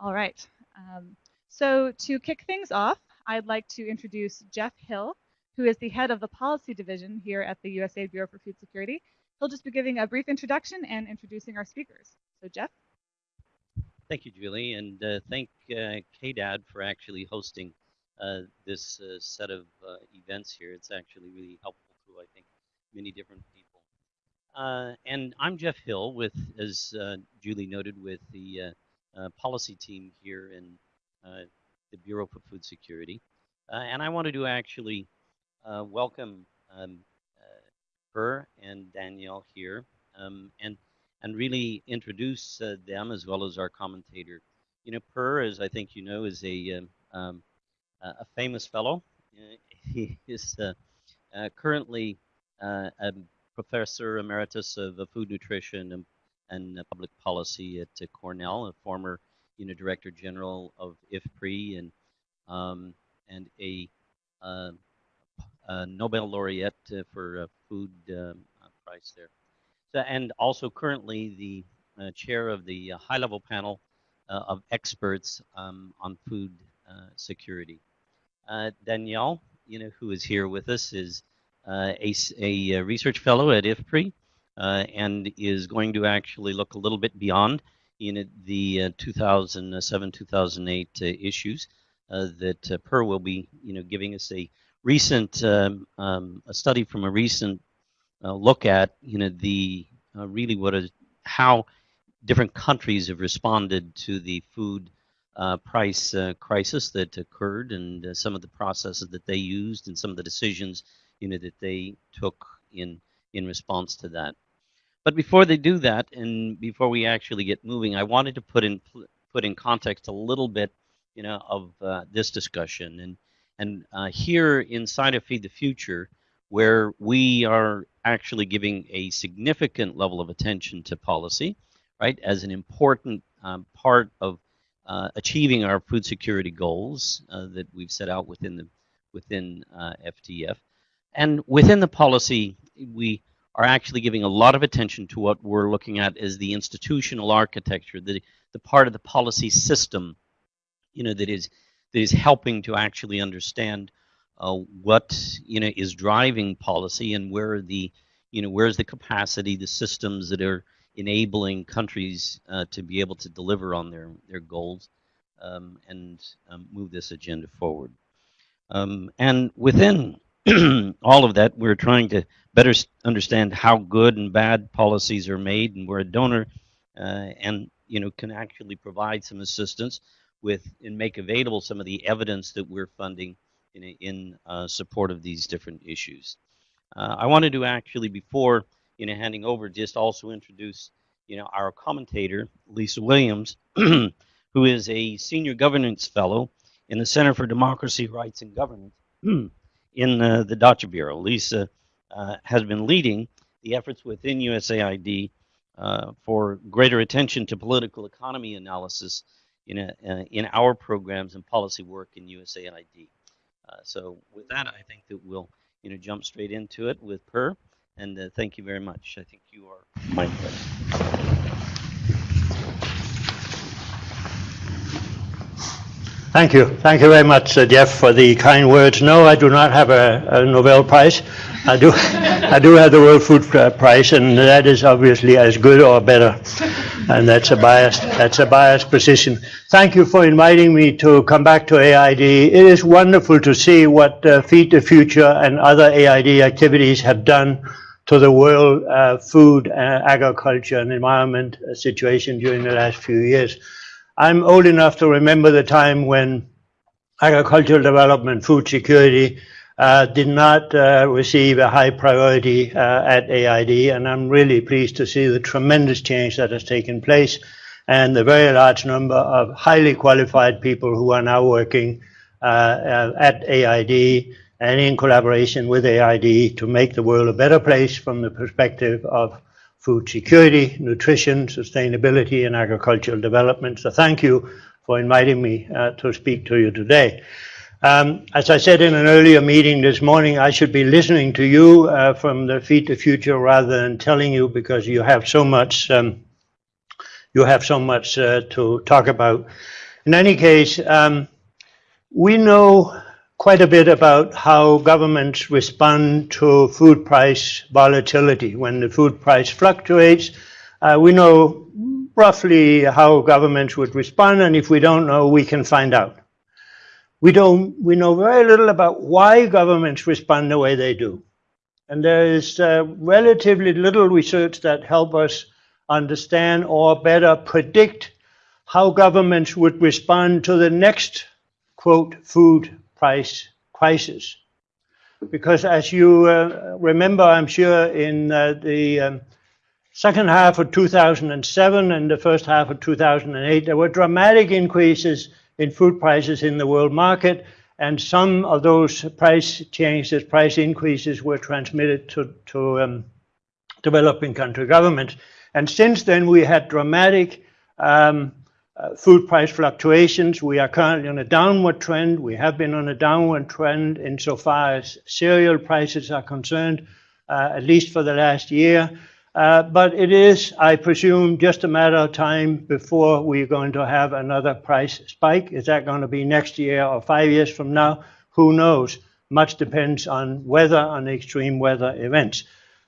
All right. Um, so to kick things off, I'd like to introduce Jeff Hill, who is the head of the policy division here at the USAID Bureau for Food Security. He'll just be giving a brief introduction and introducing our speakers. So Jeff? Thank you, Julie, and uh, thank uh, KDAD for actually hosting uh, this uh, set of uh, events here. It's actually really helpful to, I think, many different people. Uh, and I'm Jeff Hill with, as Julie noted, with the policy team here in the Bureau for Food Security. and I wanted to actually welcome um, her and Danielle here, um, and and really introduce uh, them as well as our commentator. You know, Per, as I think you know, is a um, um a famous fellow. Uh, he is uh, uh, currently a professor emeritus of food nutrition and, and public policy at Cornell, a former you know director general of IFPRI and um, and a, uh, a, Nobel laureate for food um, prize there. So, and also currently the uh, chair of the uh, high-level panel uh, of experts um, on food security. Uh, Danielle, you know, who is here with us, is uh, a, a, research fellow at IFPRI uh, and is going to actually look a little bit beyond know, the 2007-2008 issues that Per will be, you know, giving us a recent um, um, a study from a recent uh, look at, you know, the uh, really what is how different countries have responded to the food uh, price uh, crisis that occurred and uh, some of the processes that they used and some of the decisions you know that they took in in response to that. But before they do that and before we actually get moving, I wanted to put in put in context a little bit you know of uh, this discussion and and uh, here inside of Feed the Future where we are actually giving a significant level of attention to policy, right, as an important um, part of uh, achieving our food security goals uh, that we've set out within the within uh, FTF. And within the policy, we are actually giving a lot of attention to what we're looking at as the institutional architecture, the, the part of the policy system, you know, that is that is helping to actually understand uh, what you know is driving policy and where the you know where's the capacity, the systems that are enabling countries uh, to be able to deliver on their, their goals um, and um, move this agenda forward. Um, and within all of that, we're trying to better understand how good and bad policies are made, and we're a donor uh, and you know can actually provide some assistance with and make available some of the evidence that we're funding in, in uh, support of these different issues. Uh, I wanted to actually, before you know, handing over, just also introduce, you know, our commentator, Lisa Williams, who is a senior governance fellow in the Center for Democracy, Rights, and Governance in the DCHA Bureau. Lisa uh, has been leading the efforts within USAID uh, for greater attention to political economy analysis in, a, uh, in our programs and policy work in USAID. So with that, I think that we'll you know jump straight into it with Per. And thank you very much. I think you are my Thank you. Thank you very much, uh, Jeff, for the kind words. No, I do not have a, a Nobel Prize. I do, I do have the World Food Prize, and that is obviously as good or better. And that's a biased, that's a biased position. Thank you for inviting me to come back to AID. It is wonderful to see what uh, Feed the Future and other AID activities have done to the world uh, food, uh, agriculture, and environment uh, situation during the last few years. I'm old enough to remember the time when agricultural development, food security, uh, did not uh, receive a high priority uh, at AID, and I'm really pleased to see the tremendous change that has taken place and the very large number of highly qualified people who are now working uh, uh, at AID and in collaboration with AID to make the world a better place from the perspective of food security, nutrition, sustainability, and agricultural development. So thank you for inviting me uh, to speak to you today. Um, as I said in an earlier meeting this morning, I should be listening to you uh, from the Feed the Future rather than telling you because you have so much um, you have so much uh, to talk about. In any case, um, we know quite a bit about how governments respond to food price volatility. When the food price fluctuates, uh, we know roughly how governments would respond, and if we don't know, we can find out. We don't. We know very little about why governments respond the way they do, and there is uh, relatively little research that help us understand or better predict how governments would respond to the next quote food price crisis. Because as you uh, remember, I'm sure in uh, the um, second half of 2007 and the first half of 2008, there were dramatic increases in food prices in the world market, and some of those price changes, price increases, were transmitted to, to um, developing country governments. And since then, we had dramatic um, food price fluctuations. We are currently on a downward trend. We have been on a downward trend insofar as cereal prices are concerned, uh, at least for the last year. Uh, but it is, I presume, just a matter of time before we're going to have another price spike. Is that going to be next year or five years from now? Who knows? Much depends on weather, on extreme weather events.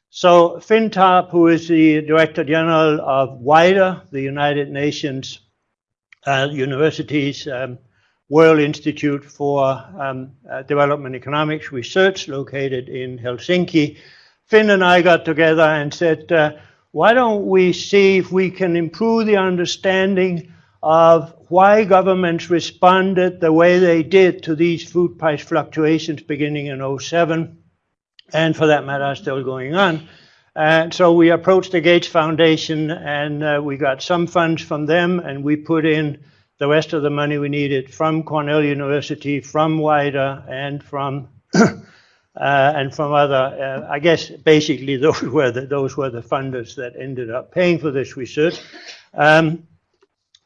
So Finn Tarp, who is the Director General of WIDER, the United Nations uh, University's um, World Institute for um, uh, Development Economics Research, located in Helsinki, Finn and I got together and said, uh, why don't we see if we can improve the understanding of why governments responded the way they did to these food price fluctuations beginning in 07 and for that matter, are still going on. And so we approached the Gates Foundation and uh, we got some funds from them and we put in the rest of the money we needed from Cornell University, from WIDER, and from uh, and from other. Uh, I guess basically those were the, those were the funders that ended up paying for this research. Um,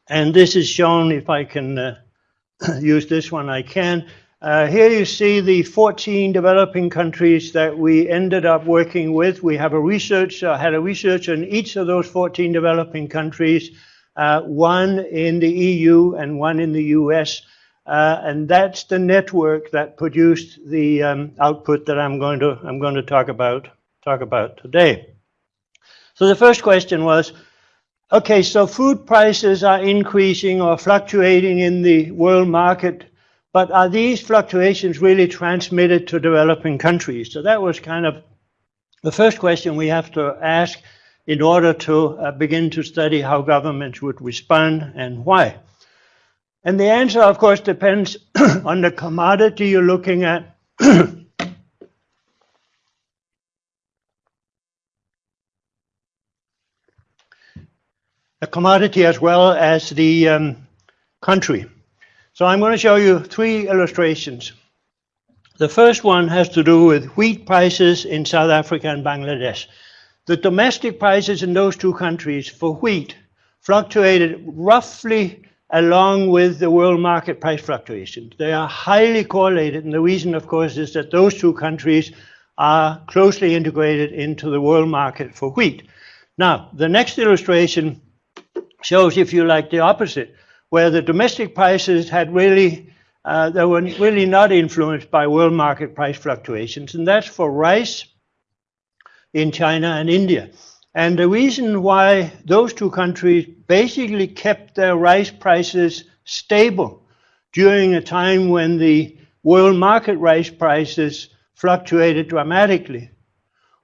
and this is shown. If I can uh, use this one, I can. Uh, here you see the 14 developing countries that we ended up working with. We have a research, uh, had a researcher in each of those 14 developing countries, uh, one in the EU and one in the US. Uh, and that's the network that produced the um, output that I'm going to I'm going to talk about talk about today. So the first question was, okay, so food prices are increasing or fluctuating in the world market but are these fluctuations really transmitted to developing countries? So that was kind of the first question we have to ask in order to uh, begin to study how governments would respond and why. And the answer, of course, depends on the commodity you're looking at. the commodity as well as the um, country. So I'm going to show you three illustrations. The first one has to do with wheat prices in South Africa and Bangladesh. The domestic prices in those two countries for wheat fluctuated roughly along with the world market price fluctuations. They are highly correlated, and the reason, of course, is that those two countries are closely integrated into the world market for wheat. Now, the next illustration shows, if you like, the opposite where the domestic prices had really, uh, they were really not influenced by world market price fluctuations, and that's for rice in China and India. And the reason why those two countries basically kept their rice prices stable during a time when the world market rice prices fluctuated dramatically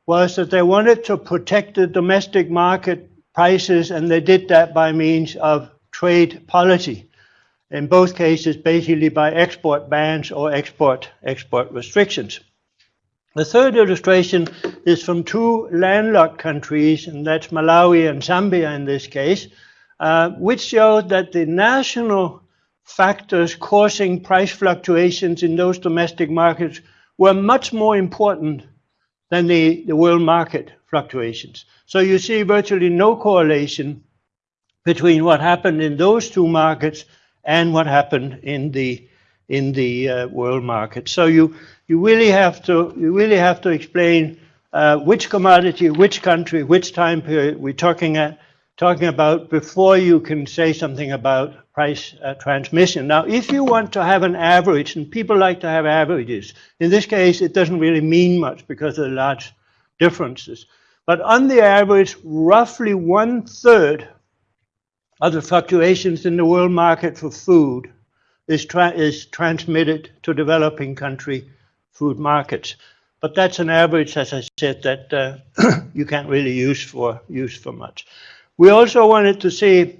was that they wanted to protect the domestic market prices, and they did that by means of trade policy. In both cases, basically by export bans or export export restrictions. The third illustration is from two landlocked countries, and that's Malawi and Zambia in this case, uh, which showed that the national factors causing price fluctuations in those domestic markets were much more important than the, the world market fluctuations. So you see virtually no correlation between what happened in those two markets and what happened in the in the uh, world market. So you you really have to you really have to explain uh, which commodity, which country, which time period we're talking at talking about before you can say something about price uh, transmission. Now, if you want to have an average, and people like to have averages, in this case, it doesn't really mean much because of the large differences. But on the average, roughly one third of the fluctuations in the world market for food is, tra is transmitted to developing country food markets. But that's an average, as I said, that uh, you can't really use for, use for much. We also wanted to see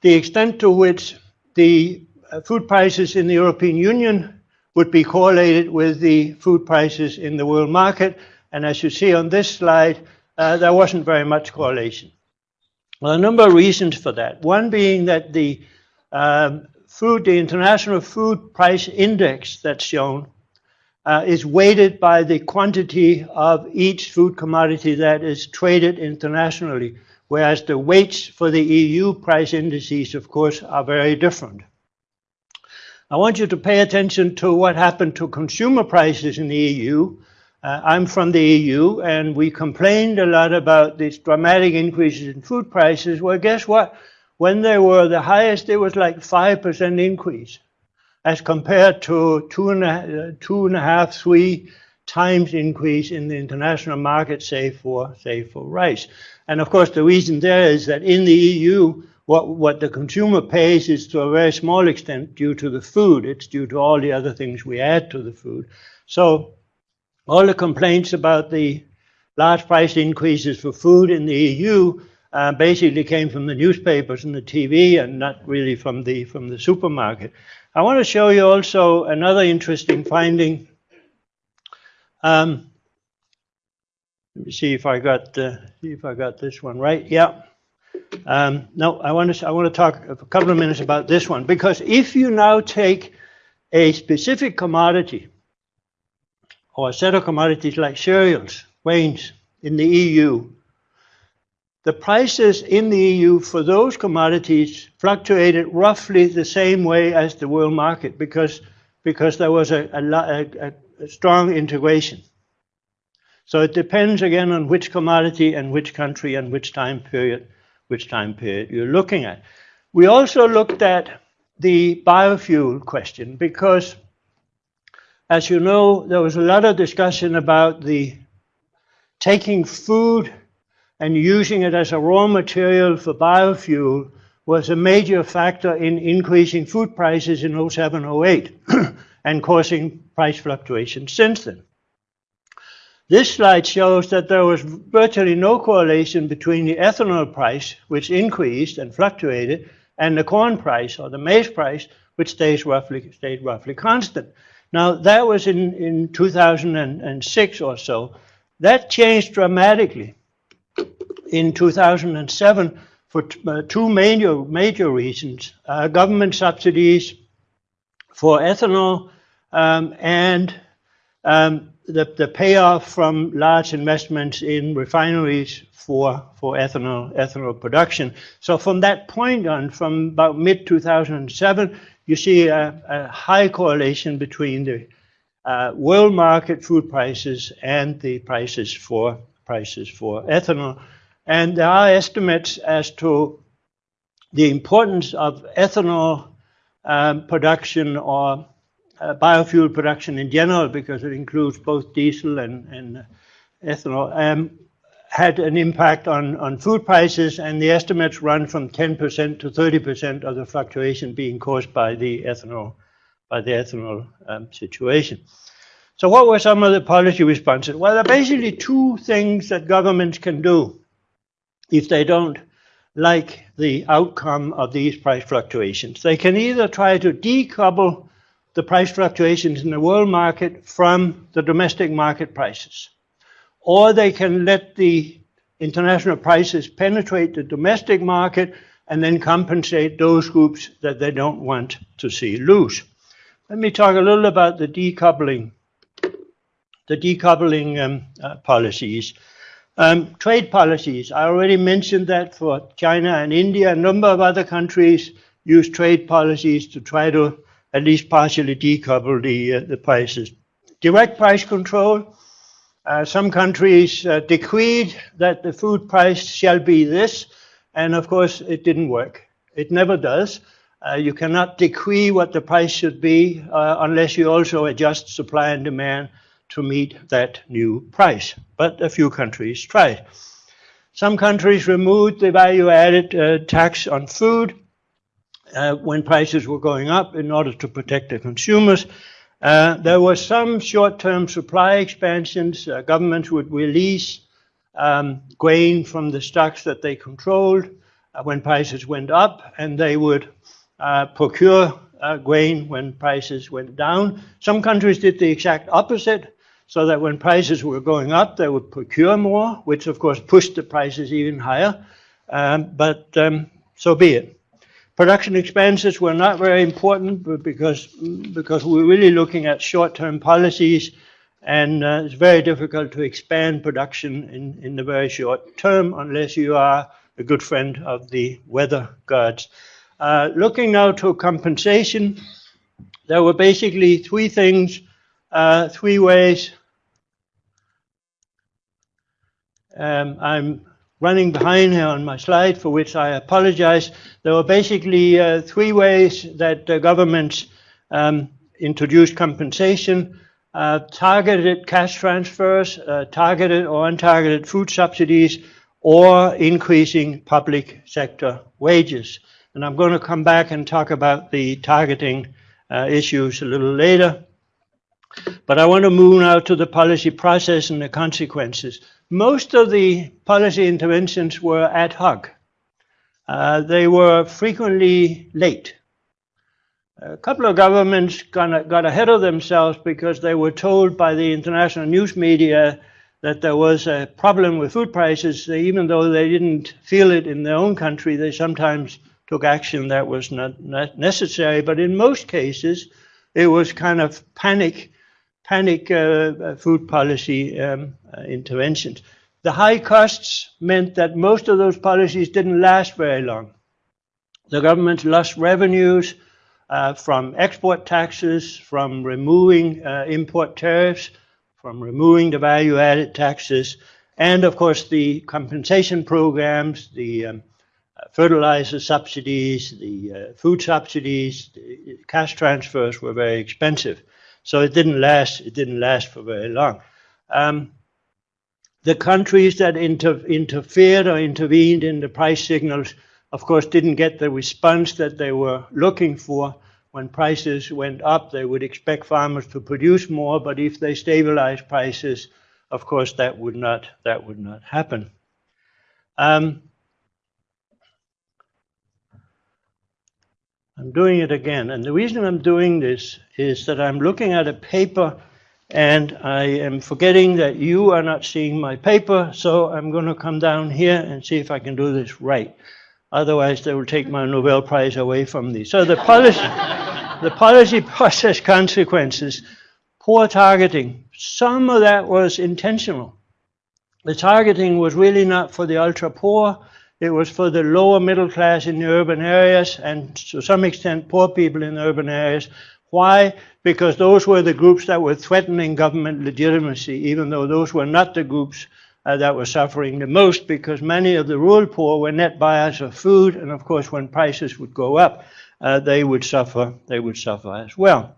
the extent to which the uh, food prices in the European Union would be correlated with the food prices in the world market. And as you see on this slide, uh, there wasn't very much correlation. Well, a number of reasons for that. One being that the um, food, the international food price index that's shown, uh, is weighted by the quantity of each food commodity that is traded internationally, whereas the weights for the EU price indices, of course, are very different. I want you to pay attention to what happened to consumer prices in the EU. Uh, I'm from the EU, and we complained a lot about these dramatic increases in food prices. Well, guess what? When they were the highest, it was like 5% increase as compared to two and a, two and a half, three times increase in the international market, say for, say for rice. And of course, the reason there is that in the EU, what, what the consumer pays is to a very small extent due to the food. It's due to all the other things we add to the food. So all the complaints about the large price increases for food in the EU uh, basically came from the newspapers and the TV and not really from the, from the supermarket. I want to show you also another interesting finding. Um, let me see if I got uh, see if I got this one right. Yeah. Um, no, I want to I want to talk a couple of minutes about this one because if you now take a specific commodity or a set of commodities like cereals, grains in the EU, the prices in the EU for those commodities fluctuated roughly the same way as the world market because, because there was a, a, a, a strong integration. So it depends again on which commodity and which country and which time period, which time period you're looking at. We also looked at the biofuel question because, as you know, there was a lot of discussion about the taking food and using it as a raw material for biofuel was a major factor in increasing food prices in 07, 08 and causing price fluctuations since then. This slide shows that there was virtually no correlation between the ethanol price, which increased and fluctuated, and the corn price or the maize price, which stays roughly, stayed roughly constant. Now, that was in, in 2006 or so. That changed dramatically in 2007 for uh, two major, major reasons. Uh, government subsidies for ethanol um, and um, the, the payoff from large investments in refineries for, for ethanol, ethanol production. So from that point on, from about mid-2007, you see a, a, high correlation between the uh, world market food prices and the prices for prices for ethanol. And there are estimates as to the importance of ethanol um, production or uh, biofuel production in general, because it includes both diesel and, and ethanol, um, had an impact on, on food prices, and the estimates run from 10% to 30% of the fluctuation being caused by the ethanol, by the ethanol um, situation. So what were some of the policy responses? Well, there are basically two things that governments can do if they don't like the outcome of these price fluctuations. They can either try to decouple the price fluctuations in the world market from the domestic market prices, or they can let the international prices penetrate the domestic market and then compensate those groups that they don't want to see lose. Let me talk a little about the decoupling, the decoupling um, uh, policies. Um, trade policies, I already mentioned that for China and India. A number of other countries use trade policies to try to at least partially decouple the, uh, the prices. Direct price control, Uh, some countries uh, decreed that the food price shall be this, and of course it didn't work. It never does. Uh, you cannot decree what the price should be uh, unless you also adjust supply and demand to meet that new price. But a few countries tried. Some countries removed the value added uh, tax on food uh, when prices were going up in order to protect the consumers. Uh, there were some short term supply expansions. Uh, governments would release um, grain from the stocks that they controlled uh, when prices went up, and they would uh, procure uh, grain when prices went down. Some countries did the exact opposite, so that when prices were going up, they would procure more, which of course pushed the prices even higher. Um, but um, so be it. Production expenses were not very important because, because we're really looking at short-term policies and uh, it's very difficult to expand production in, in the very short term unless you are a good friend of the weather gods. Uh, looking now to compensation, there were basically three things, uh, three ways. Um, I'm running behind here on my slide, for which I apologize. There were basically uh, three ways that the governments um, introduced compensation. Uh, targeted cash transfers, uh, targeted or untargeted food subsidies, or increasing public sector wages. And I'm going to come back and talk about the targeting uh, issues a little later. But I want to move now to the policy process and the consequences. Most of the policy interventions were ad hoc. Uh, they were frequently late. A couple of governments got, got ahead of themselves because they were told by the international news media that there was a problem with food prices, even though they didn't feel it in their own country, they sometimes took action that was not, not necessary. But in most cases, it was kind of panic panic uh, uh, food policy um, uh, interventions. The high costs meant that most of those policies didn't last very long. The government lost revenues uh, from export taxes, from removing uh, import tariffs, from removing the value added taxes, and of course the compensation programs, the um, fertilizer subsidies, the uh, food subsidies, the cash transfers were very expensive. So it didn't last. It didn't last for very long. Um, the countries that inter interfered or intervened in the price signals, of course, didn't get the response that they were looking for. When prices went up, they would expect farmers to produce more, but if they stabilized prices, of course, that would not that would not happen. Um, I'm doing it again. And the reason I'm doing this is that I'm looking at a paper and I am forgetting that you are not seeing my paper, so I'm going to come down here and see if I can do this right. Otherwise, they will take my Nobel Prize away from me. So the policy, the policy process consequences, poor targeting. Some of that was intentional. The targeting was really not for the ultra poor. It was for the lower middle class in the urban areas and to some extent poor people in the urban areas. Why? Because those were the groups that were threatening government legitimacy, even though those were not the groups uh, that were suffering the most because many of the rural poor were net buyers of food and of course when prices would go up uh, they would suffer they would suffer as well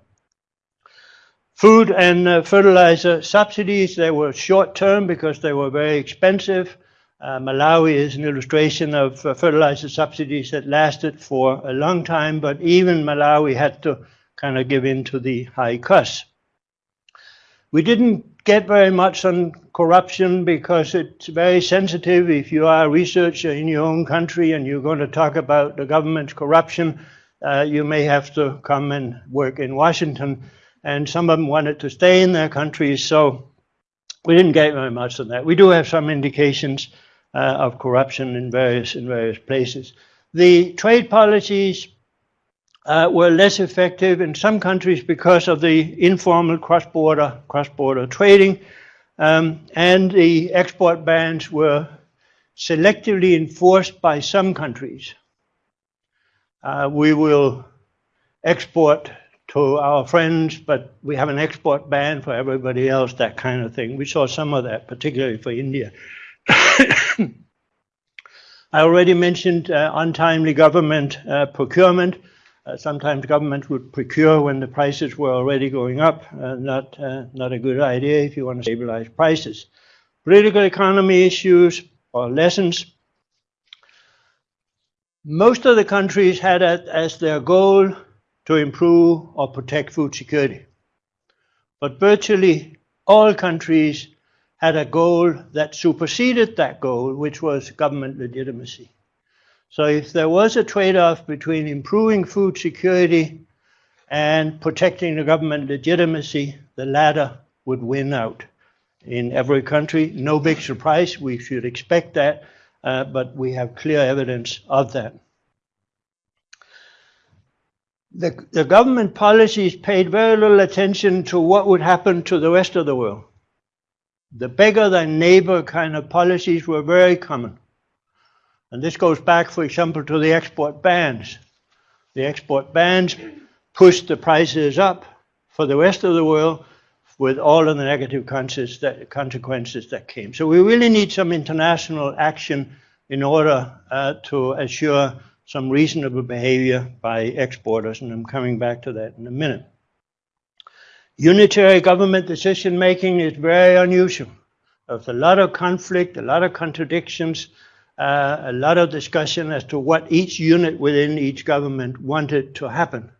food and uh, fertilizer subsidies they were short term because they were very expensive uh, Malawi is an illustration of uh, fertilizer subsidies that lasted for a long time, but even Malawi had to kind of give in to the high costs. We didn't get very much on corruption because it's very sensitive. If you are a researcher in your own country and you're going to talk about the government's corruption, uh, you may have to come and work in Washington. And some of them wanted to stay in their countries, so we didn't get very much on that. We do have some indications of corruption in various in various places. The trade policies uh, were less effective in some countries because of the informal cross-border cross-border trading, um, and the export bans were selectively enforced by some countries. Uh, we will export to our friends, but we have an export ban for everybody else, that kind of thing. We saw some of that, particularly for India. I already mentioned uh, untimely government uh, procurement. Uh, sometimes government would procure when the prices were already going up. Uh, not, uh, not a good idea if you want to stabilize prices. Political economy issues or lessons. Most of the countries had as their goal to improve or protect food security. But virtually all countries had a goal that superseded that goal, which was government legitimacy. So if there was a trade-off between improving food security and protecting the government legitimacy, the latter would win out in every country. No big surprise, we should expect that, uh, but we have clear evidence of that. The, the government policies paid very little attention to what would happen to the rest of the world. The beggar thy neighbor kind of policies were very common. And this goes back, for example, to the export bans. The export bans pushed the prices up for the rest of the world with all of the negative consequences that came. So we really need some international action in order uh, to assure some reasonable behavior by exporters, and I'm coming back to that in a minute. Unitary government decision making is very unusual. There's a lot of conflict, a lot of contradictions, uh, a lot of discussion as to what each unit within each government wanted to happen.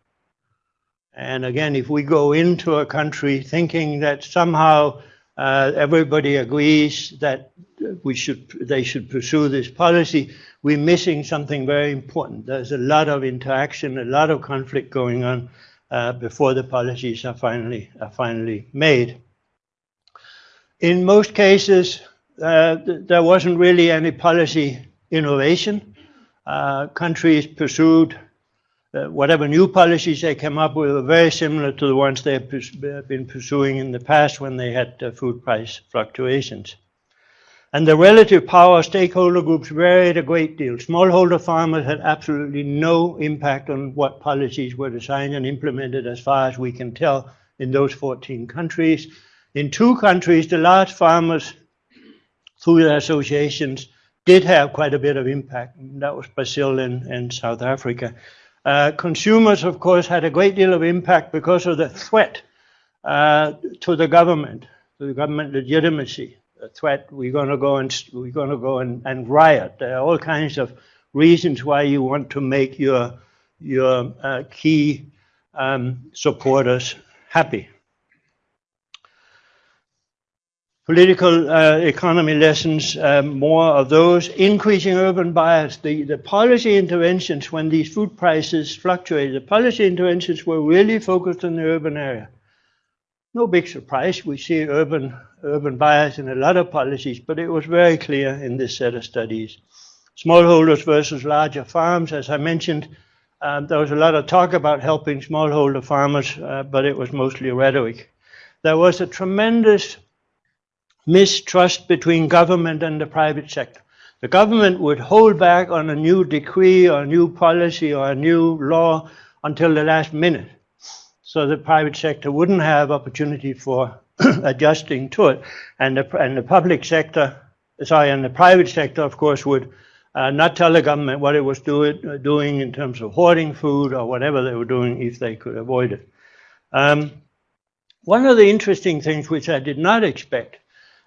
And again, if we go into a country thinking that somehow uh, everybody agrees that we should, they should pursue this policy, we're missing something very important. There's a lot of interaction, a lot of conflict going on uh, before the policies are finally, are finally made. In most cases, uh, th there wasn't really any policy innovation. Uh, countries pursued uh, whatever new policies they came up with were very similar to the ones they have been pursuing in the past when they had uh, food price fluctuations. And the relative power stakeholder groups varied a great deal. Smallholder farmers had absolutely no impact on what policies were designed and implemented as far as we can tell in those 14 countries. In two countries, the large farmers, through their associations, did have quite a bit of impact. That was Brazil and, and South Africa. Uh, consumers, of course, had a great deal of impact because of the threat uh, to the government, to the government legitimacy. Threat, we're going to go and we're going to go and, and riot. There are all kinds of reasons why you want to make your your uh, key um, supporters happy. political uh, economy lessons, um, more of those, increasing urban bias, the, the policy interventions when these food prices fluctuated, the policy interventions were really focused on the urban area. No big surprise, we see urban, urban bias in a lot of policies, but it was very clear in this set of studies. Smallholders versus larger farms, as I mentioned, um, there was a lot of talk about helping smallholder farmers, uh, but it was mostly rhetoric. There was a tremendous mistrust between government and the private sector. The government would hold back on a new decree or a new policy or a new law until the last minute. So the private sector wouldn't have opportunity for adjusting to it. And the, and the public sector, sorry, and the private sector, of course, would uh, not tell the government what it was do doing in terms of hoarding food or whatever they were doing if they could avoid it. Um, one of the interesting things which I did not expect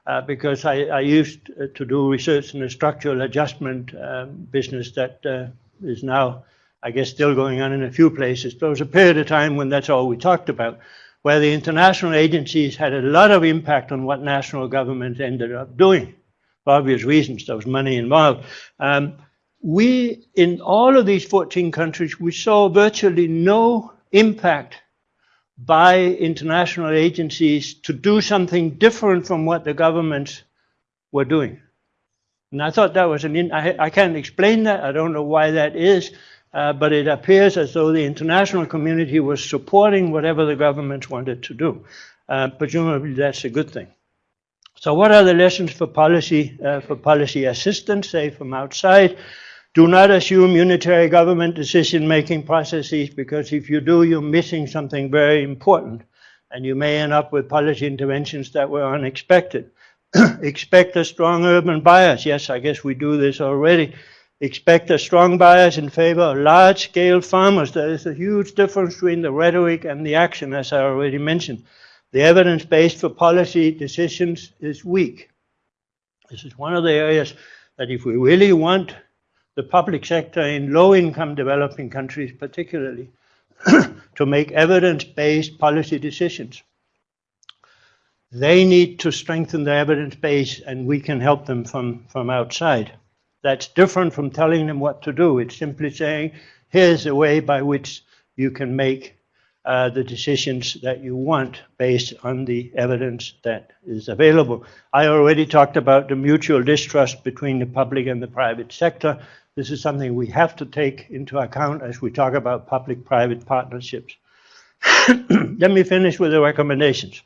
uh, because I, I, used to do research in the structural adjustment um, business that uh, is now, I guess, still going on in a few places. There was a period of time when that's all we talked about, where the international agencies had a lot of impact on what national governments ended up doing. For obvious reasons, there was money involved. Um, we, in all of these 14 countries, we saw virtually no impact by international agencies to do something different from what the governments were doing. And I thought that was an, in, I, I can't explain that, I don't know why that is, uh, but it appears as though the international community was supporting whatever the governments wanted to do. Uh, presumably that's a good thing. So what are the lessons for policy, uh, for policy assistance, say from outside? Do not assume unitary government decision-making processes because if you do, you're missing something very important and you may end up with policy interventions that were unexpected. Expect a strong urban bias. Yes, I guess we do this already. Expect a strong bias in favor of large-scale farmers. There is a huge difference between the rhetoric and the action, as I already mentioned. The evidence base for policy decisions is weak. This is one of the areas that if we really want the public sector in low-income developing countries particularly to make evidence-based policy decisions, they need to strengthen the evidence base and we can help them from, from outside. That's different from telling them what to do. It's simply saying, here's a way by which you can make uh, the decisions that you want based on the evidence that is available. I already talked about the mutual distrust between the public and the private sector. This is something we have to take into account as we talk about public-private partnerships. Let me finish with the recommendations.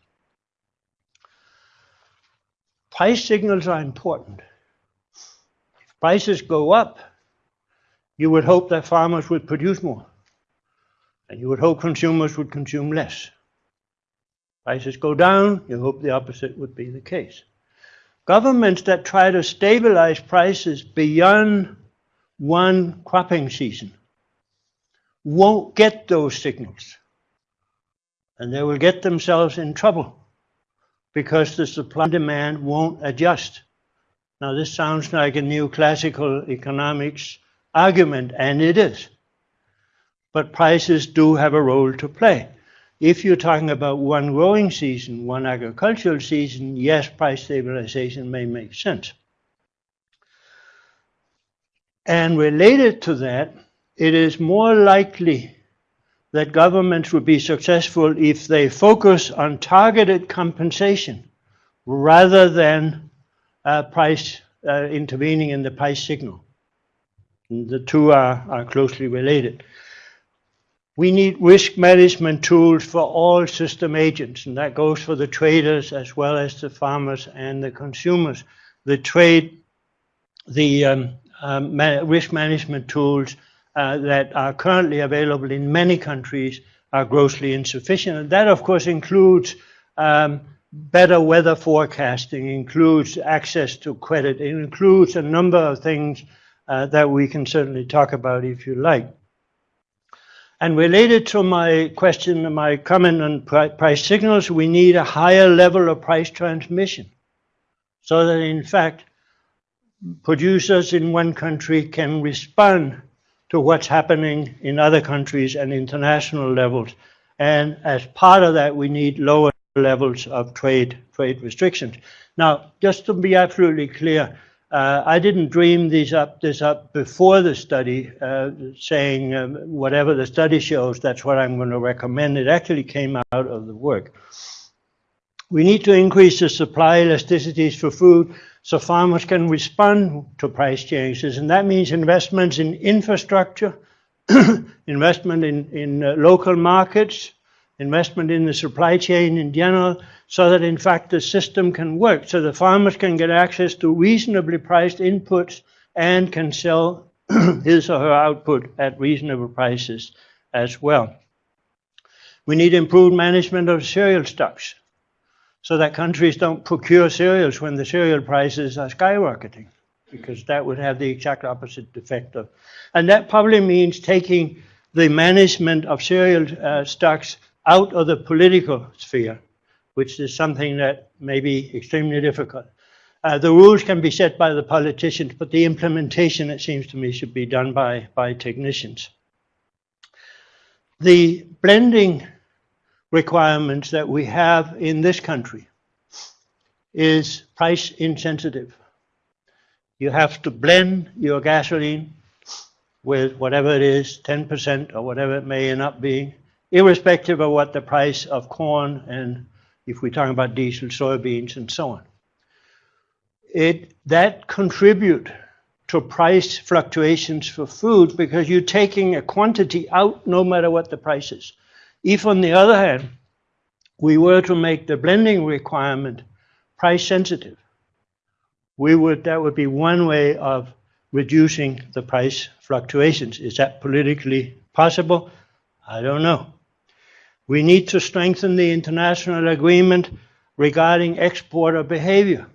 Price signals are important. Prices go up, you would hope that farmers would produce more. And you would hope consumers would consume less. Prices go down, you hope the opposite would be the case. Governments that try to stabilize prices beyond one cropping season won't get those signals. And they will get themselves in trouble because the supply and demand won't adjust. Now, this sounds like a neoclassical economics argument, and it is but prices do have a role to play. If you're talking about one growing season, one agricultural season, yes, price stabilization may make sense. And related to that, it is more likely that governments would be successful if they focus on targeted compensation rather than price uh, intervening in the price signal. The two are, are closely related. We need risk management tools for all system agents, and that goes for the traders as well as the farmers and the consumers. The trade, the um, um, ma risk management tools uh, that are currently available in many countries are grossly insufficient. And that, of course, includes um, better weather forecasting, includes access to credit, it includes a number of things uh, that we can certainly talk about if you like. And related to my question, my comment on price signals, we need a higher level of price transmission so that in fact producers in one country can respond to what's happening in other countries and international levels. And as part of that, we need lower levels of trade trade restrictions. Now, just to be absolutely clear, uh, I didn't dream these up, this up before the study, uh, saying um, whatever the study shows, that's what I'm going to recommend. It actually came out of the work. We need to increase the supply elasticities for food so farmers can respond to price changes, and that means investments in infrastructure, investment in, in uh, local markets, investment in the supply chain in general, so that in fact the system can work, so the farmers can get access to reasonably priced inputs and can sell his or her output at reasonable prices as well. We need improved management of cereal stocks so that countries don't procure cereals when the cereal prices are skyrocketing because that would have the exact opposite effect of. And that probably means taking the management of cereal uh, stocks out of the political sphere, which is something that may be extremely difficult. Uh, the rules can be set by the politicians, but the implementation, it seems to me, should be done by, by technicians. The blending requirements that we have in this country is price insensitive. You have to blend your gasoline with whatever it is, 10% or whatever it may end up being, irrespective of what the price of corn and if we're talking about diesel, soybeans, and so on. It, that contribute to price fluctuations for food because you're taking a quantity out no matter what the price is. If, on the other hand, we were to make the blending requirement price sensitive, we would that would be one way of reducing the price fluctuations. Is that politically possible? I don't know. We need to strengthen the international agreement regarding exporter behavior.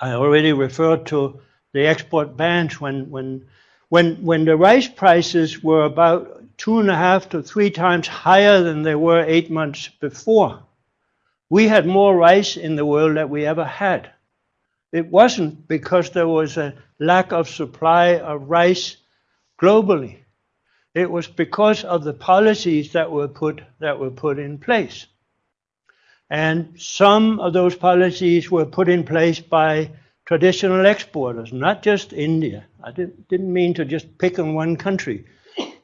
I already referred to the export bans when, when, when, when the rice prices were about two and a half to three times higher than they were eight months before. We had more rice in the world than we ever had. It wasn't because there was a lack of supply of rice globally. It was because of the policies that were put that were put in place. And some of those policies were put in place by traditional exporters, not just India. I didn't, didn't mean to just pick on one country.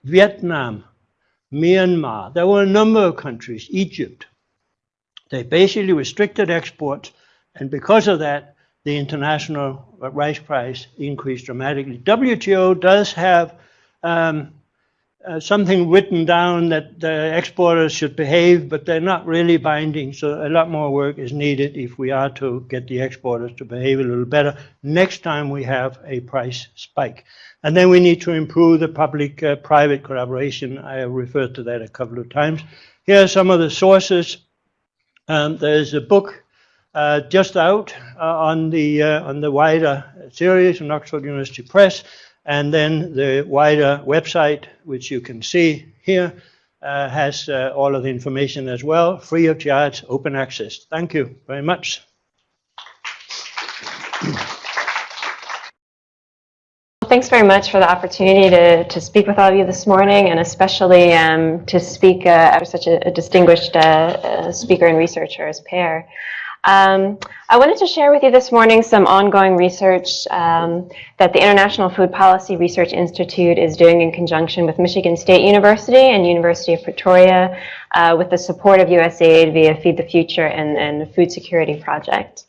Vietnam, Myanmar, there were a number of countries, Egypt. They basically restricted exports, and because of that, the international rice price increased dramatically. WTO does have um, uh, something written down that the exporters should behave, but they're not really binding. So a lot more work is needed if we are to get the exporters to behave a little better next time we have a price spike. And then we need to improve the public-private uh, collaboration. I have referred to that a couple of times. Here are some of the sources. Um, there's a book uh, just out uh, on the uh, on the wider series in Oxford University Press and then the wider website, which you can see here, uh, has uh, all of the information as well, free of charge, open access. Thank you very much. Thanks very much for the opportunity to, to speak with all of you this morning, and especially um, to speak uh, after such a, a distinguished uh, uh, speaker and researcher as Per. Um, I wanted to share with you this morning some ongoing research um, that the International Food Policy Research Institute is doing in conjunction with Michigan State University and University of Pretoria uh, with the support of USAID via Feed the Future and, and the Food Security Project.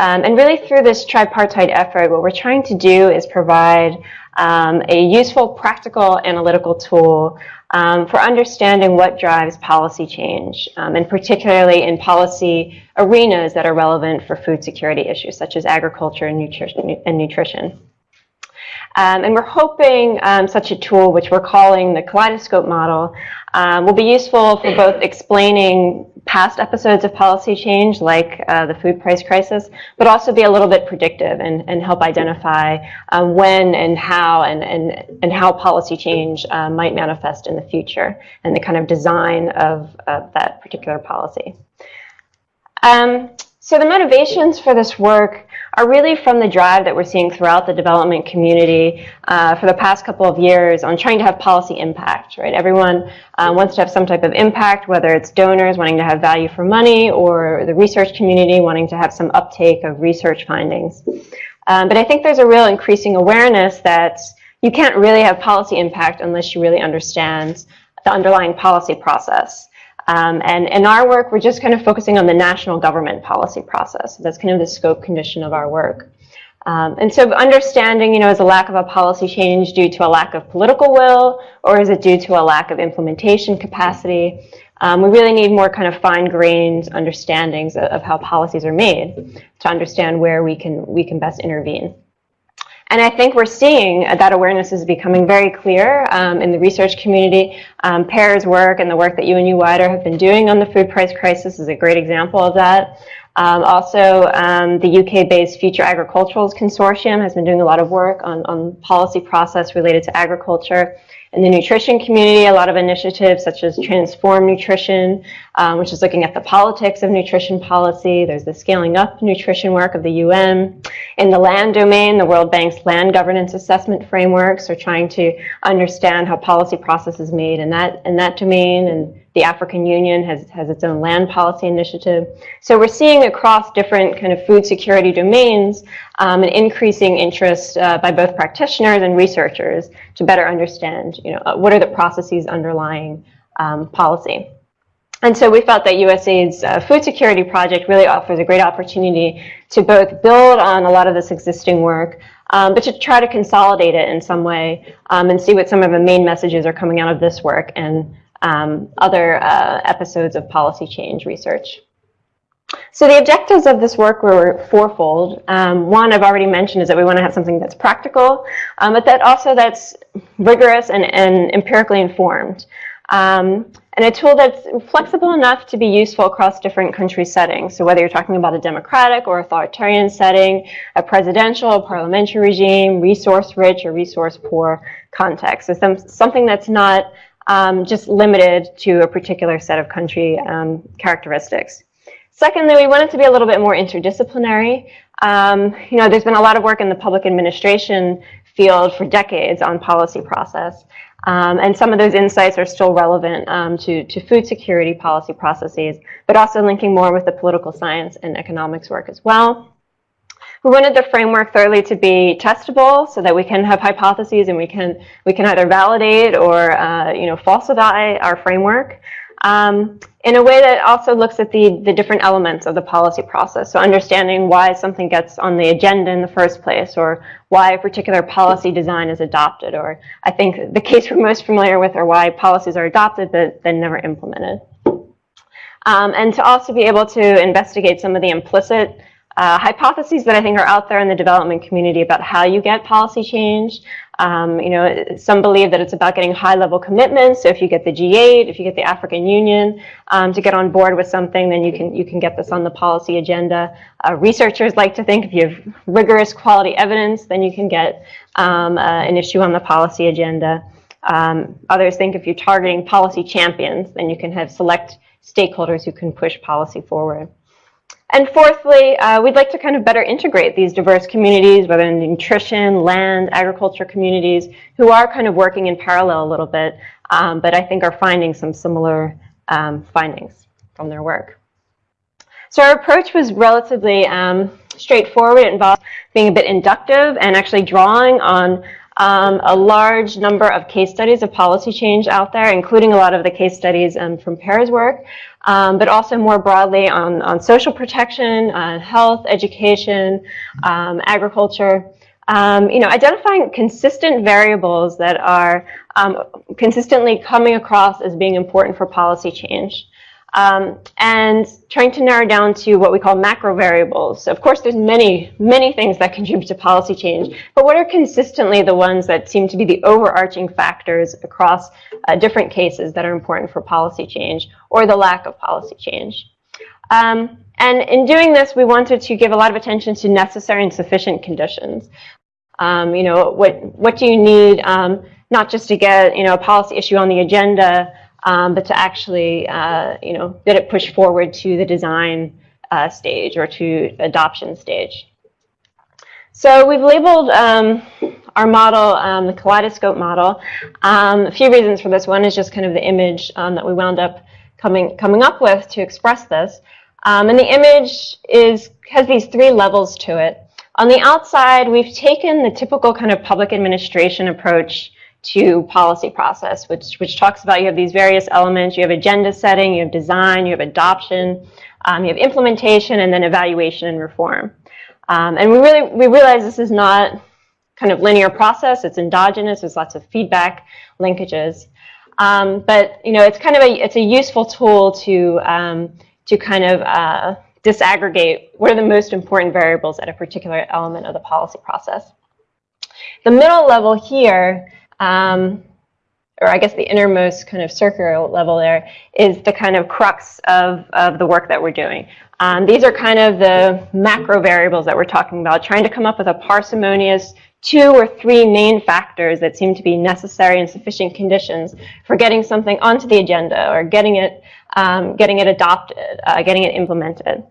Um, and really through this tripartite effort, what we're trying to do is provide um, a useful, practical, analytical tool um, for understanding what drives policy change, um, and particularly in policy arenas that are relevant for food security issues, such as agriculture and nutrition. And nutrition. Um, and we're hoping um, such a tool, which we're calling the kaleidoscope model, um, will be useful for both explaining past episodes of policy change, like uh, the food price crisis, but also be a little bit predictive and, and help identify um, when and how and, and, and how policy change uh, might manifest in the future and the kind of design of, of that particular policy. Um, so the motivations for this work are really from the drive that we're seeing throughout the development community uh, for the past couple of years on trying to have policy impact, right? Everyone uh, wants to have some type of impact, whether it's donors wanting to have value for money or the research community wanting to have some uptake of research findings. Um, but I think there's a real increasing awareness that you can't really have policy impact unless you really understand the underlying policy process. Um, and in our work, we're just kind of focusing on the national government policy process. That's kind of the scope condition of our work. Um, and so understanding, you know, is a lack of a policy change due to a lack of political will, or is it due to a lack of implementation capacity? Um, we really need more kind of fine-grained understandings of, of how policies are made to understand where we can, we can best intervene. And I think we're seeing that awareness is becoming very clear um, in the research community. Um, Per's work and the work that UNU Wider have been doing on the food price crisis is a great example of that. Um, also, um, the UK-based Future Agricultures Consortium has been doing a lot of work on, on policy process related to agriculture. In the nutrition community, a lot of initiatives such as Transform Nutrition, um, which is looking at the politics of nutrition policy. There's the Scaling Up Nutrition work of the UN. In the land domain, the World Bank's Land Governance Assessment Frameworks are trying to understand how policy process is made in that, in that domain. And the African Union has, has its own land policy initiative. So we're seeing across different kind of food security domains um, an increasing interest uh, by both practitioners and researchers to better understand, you know, uh, what are the processes underlying um, policy. And so we felt that USAID's uh, food security project really offers a great opportunity to both build on a lot of this existing work, um, but to try to consolidate it in some way um, and see what some of the main messages are coming out of this work and um, other uh, episodes of policy change research. So the objectives of this work were fourfold. Um, one I've already mentioned is that we want to have something that's practical, um, but that also that's rigorous and, and empirically informed. Um, and a tool that's flexible enough to be useful across different country settings. So whether you're talking about a democratic or authoritarian setting, a presidential, a parliamentary regime, resource-rich or resource-poor context. So some, something that's not um, just limited to a particular set of country um, characteristics. Secondly, we want it to be a little bit more interdisciplinary. Um, you know, there's been a lot of work in the public administration field for decades on policy process. Um, and some of those insights are still relevant um, to, to food security policy processes, but also linking more with the political science and economics work as well. We wanted the framework thoroughly to be testable so that we can have hypotheses and we can, we can either validate or uh, you know, falsify our framework um, in a way that also looks at the, the different elements of the policy process. So understanding why something gets on the agenda in the first place or why a particular policy design is adopted or I think the case we're most familiar with are why policies are adopted but then never implemented. Um, and to also be able to investigate some of the implicit uh, hypotheses that I think are out there in the development community about how you get policy change. Um, you know, some believe that it's about getting high-level commitments. So if you get the G8, if you get the African Union um, to get on board with something, then you can you can get this on the policy agenda. Uh, researchers like to think if you have rigorous quality evidence, then you can get um, uh, an issue on the policy agenda. Um, others think if you're targeting policy champions, then you can have select stakeholders who can push policy forward. And fourthly, uh, we'd like to kind of better integrate these diverse communities, whether in nutrition, land, agriculture communities, who are kind of working in parallel a little bit, um, but I think are finding some similar um, findings from their work. So our approach was relatively um, straightforward. It involved being a bit inductive and actually drawing on um, a large number of case studies of policy change out there, including a lot of the case studies um, from Per's work, um, but also more broadly on, on social protection, uh, health, education, um, agriculture. Um, you know, identifying consistent variables that are um, consistently coming across as being important for policy change um, and trying to narrow down to what we call macro variables. So of course, there's many, many things that contribute to policy change, but what are consistently the ones that seem to be the overarching factors across uh, different cases that are important for policy change or the lack of policy change? Um, and in doing this, we wanted to give a lot of attention to necessary and sufficient conditions. Um, you know, what, what do you need, um, not just to get, you know, a policy issue on the agenda, um, but to actually, uh, you know, get it pushed forward to the design uh, stage or to adoption stage. So we've labeled um, our model um, the kaleidoscope model. Um, a few reasons for this. One is just kind of the image um, that we wound up coming coming up with to express this. Um, and the image is has these three levels to it. On the outside, we've taken the typical kind of public administration approach to policy process, which, which talks about you have these various elements. You have agenda setting, you have design, you have adoption, um, you have implementation, and then evaluation and reform. Um, and we really we realize this is not kind of linear process. It's endogenous. There's lots of feedback linkages. Um, but you know, it's kind of a it's a useful tool to um, to kind of uh, disaggregate what are the most important variables at a particular element of the policy process. The middle level here um, or I guess the innermost kind of circular level there, is the kind of crux of, of the work that we're doing. Um, these are kind of the macro variables that we're talking about, trying to come up with a parsimonious two or three main factors that seem to be necessary and sufficient conditions for getting something onto the agenda or getting it, um, getting it adopted, uh, getting it implemented.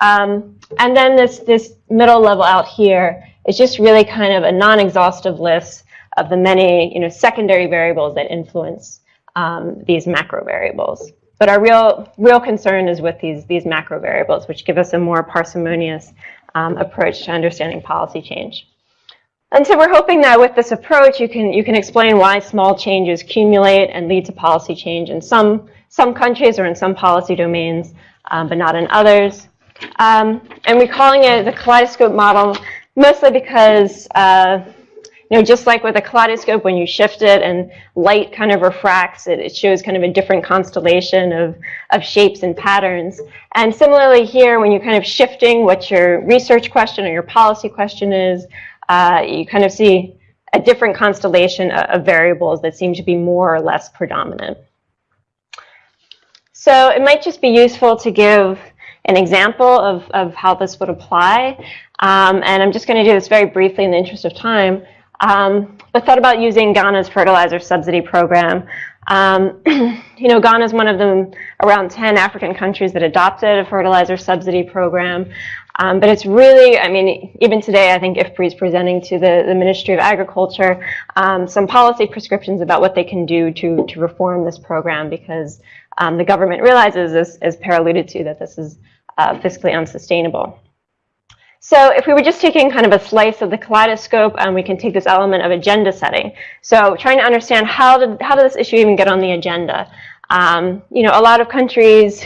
Um, and then this, this middle level out here is just really kind of a non-exhaustive list of the many you know, secondary variables that influence um, these macro variables. But our real, real concern is with these, these macro variables, which give us a more parsimonious um, approach to understanding policy change. And so we're hoping that with this approach, you can, you can explain why small changes accumulate and lead to policy change in some, some countries or in some policy domains, um, but not in others. Um, and we're calling it the kaleidoscope model mostly because uh, you know, just like with a kaleidoscope, when you shift it and light kind of refracts, it, it shows kind of a different constellation of, of shapes and patterns. And similarly here, when you're kind of shifting what your research question or your policy question is, uh, you kind of see a different constellation of variables that seem to be more or less predominant. So it might just be useful to give an example of, of how this would apply. Um, and I'm just going to do this very briefly in the interest of time. Um, but thought about using Ghana's fertilizer subsidy program. Um, you know, Ghana is one of the around 10 African countries that adopted a fertilizer subsidy program. Um, but it's really, I mean, even today, I think IFPRI is presenting to the, the Ministry of Agriculture um, some policy prescriptions about what they can do to, to reform this program because um, the government realizes, as, as Per alluded to, that this is uh, fiscally unsustainable. So if we were just taking kind of a slice of the kaleidoscope, um, we can take this element of agenda setting. So trying to understand how did, how did this issue even get on the agenda? Um, you know, a lot of countries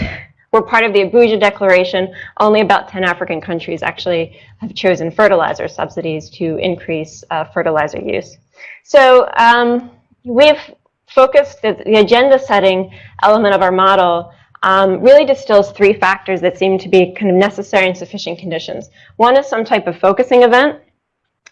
were part of the Abuja Declaration. Only about 10 African countries actually have chosen fertilizer subsidies to increase uh, fertilizer use. So um, we've focused the, the agenda setting element of our model um, really distills three factors that seem to be kind of necessary and sufficient conditions. One is some type of focusing event.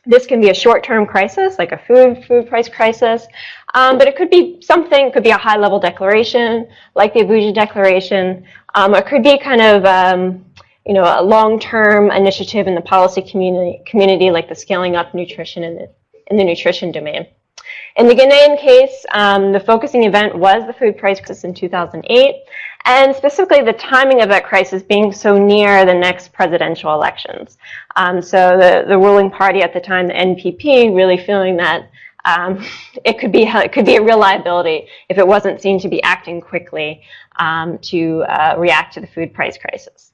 This can be a short-term crisis, like a food food price crisis, um, but it could be something, it could be a high-level declaration, like the Abuja Declaration. Um, it could be kind of um, you know, a long-term initiative in the policy community, community, like the scaling up nutrition in the, in the nutrition domain. In the Ghanaian case, um, the focusing event was the food price crisis in 2008, and specifically the timing of that crisis being so near the next presidential elections. Um, so the, the ruling party at the time, the NPP, really feeling that um, it could be it could be a real liability if it wasn't seen to be acting quickly um, to uh, react to the food price crisis.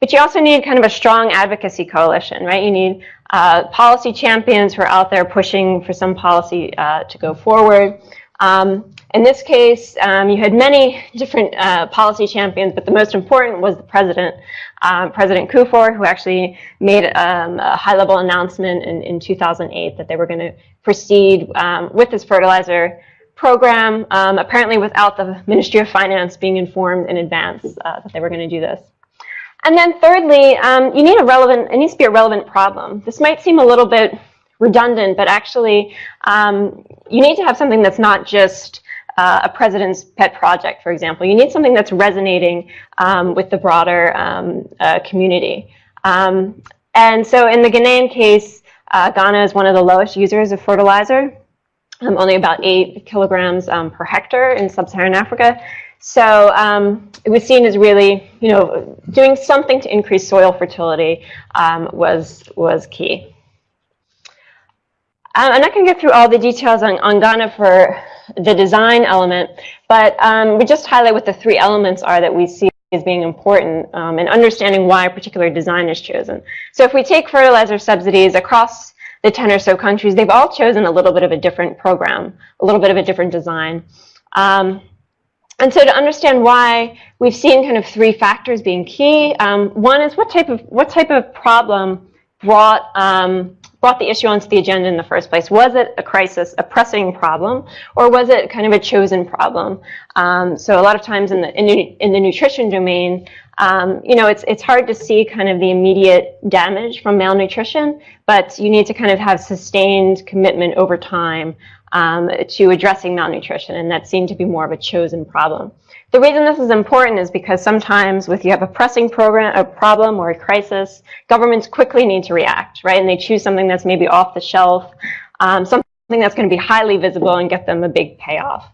But you also need kind of a strong advocacy coalition, right? You need uh, policy champions who are out there pushing for some policy uh, to go forward. Um, in this case, um, you had many different uh, policy champions, but the most important was the president, um, President Kufuor, who actually made um, a high-level announcement in, in 2008 that they were going to proceed um, with this fertilizer program, um, apparently without the Ministry of Finance being informed in advance uh, that they were going to do this. And then thirdly, um, you need a relevant, it needs to be a relevant problem. This might seem a little bit redundant, but actually you need to have something that's not just uh, a president's pet project, for example. You need something that's resonating um, with the broader um, uh, community. Um, and so in the Ghanaian case, uh, Ghana is one of the lowest users of fertilizer, um, only about eight kilograms um, per hectare in sub-Saharan Africa. So um, it was seen as really, you know, doing something to increase soil fertility was, was key. I'm not going to get through all the details on, on Ghana for the design element, but um, we just highlight what the three elements are that we see as being important um, and understanding why a particular design is chosen. So if we take fertilizer subsidies across the 10 or so countries, they've all chosen a little bit of a different program, a little bit of a different design. Um, and so to understand why, we've seen kind of three factors being key. Um, one is what type of what type of problem brought um, brought the issue onto the agenda in the first place? Was it a crisis, a pressing problem, or was it kind of a chosen problem? Um, so a lot of times in the in, in the nutrition domain, um, you know, it's it's hard to see kind of the immediate damage from malnutrition, but you need to kind of have sustained commitment over time um, to addressing malnutrition, and that seemed to be more of a chosen problem. The reason this is important is because sometimes if you have a pressing program, a problem or a crisis, governments quickly need to react, right? And they choose something that's maybe off the shelf, um, something that's going to be highly visible and get them a big payoff.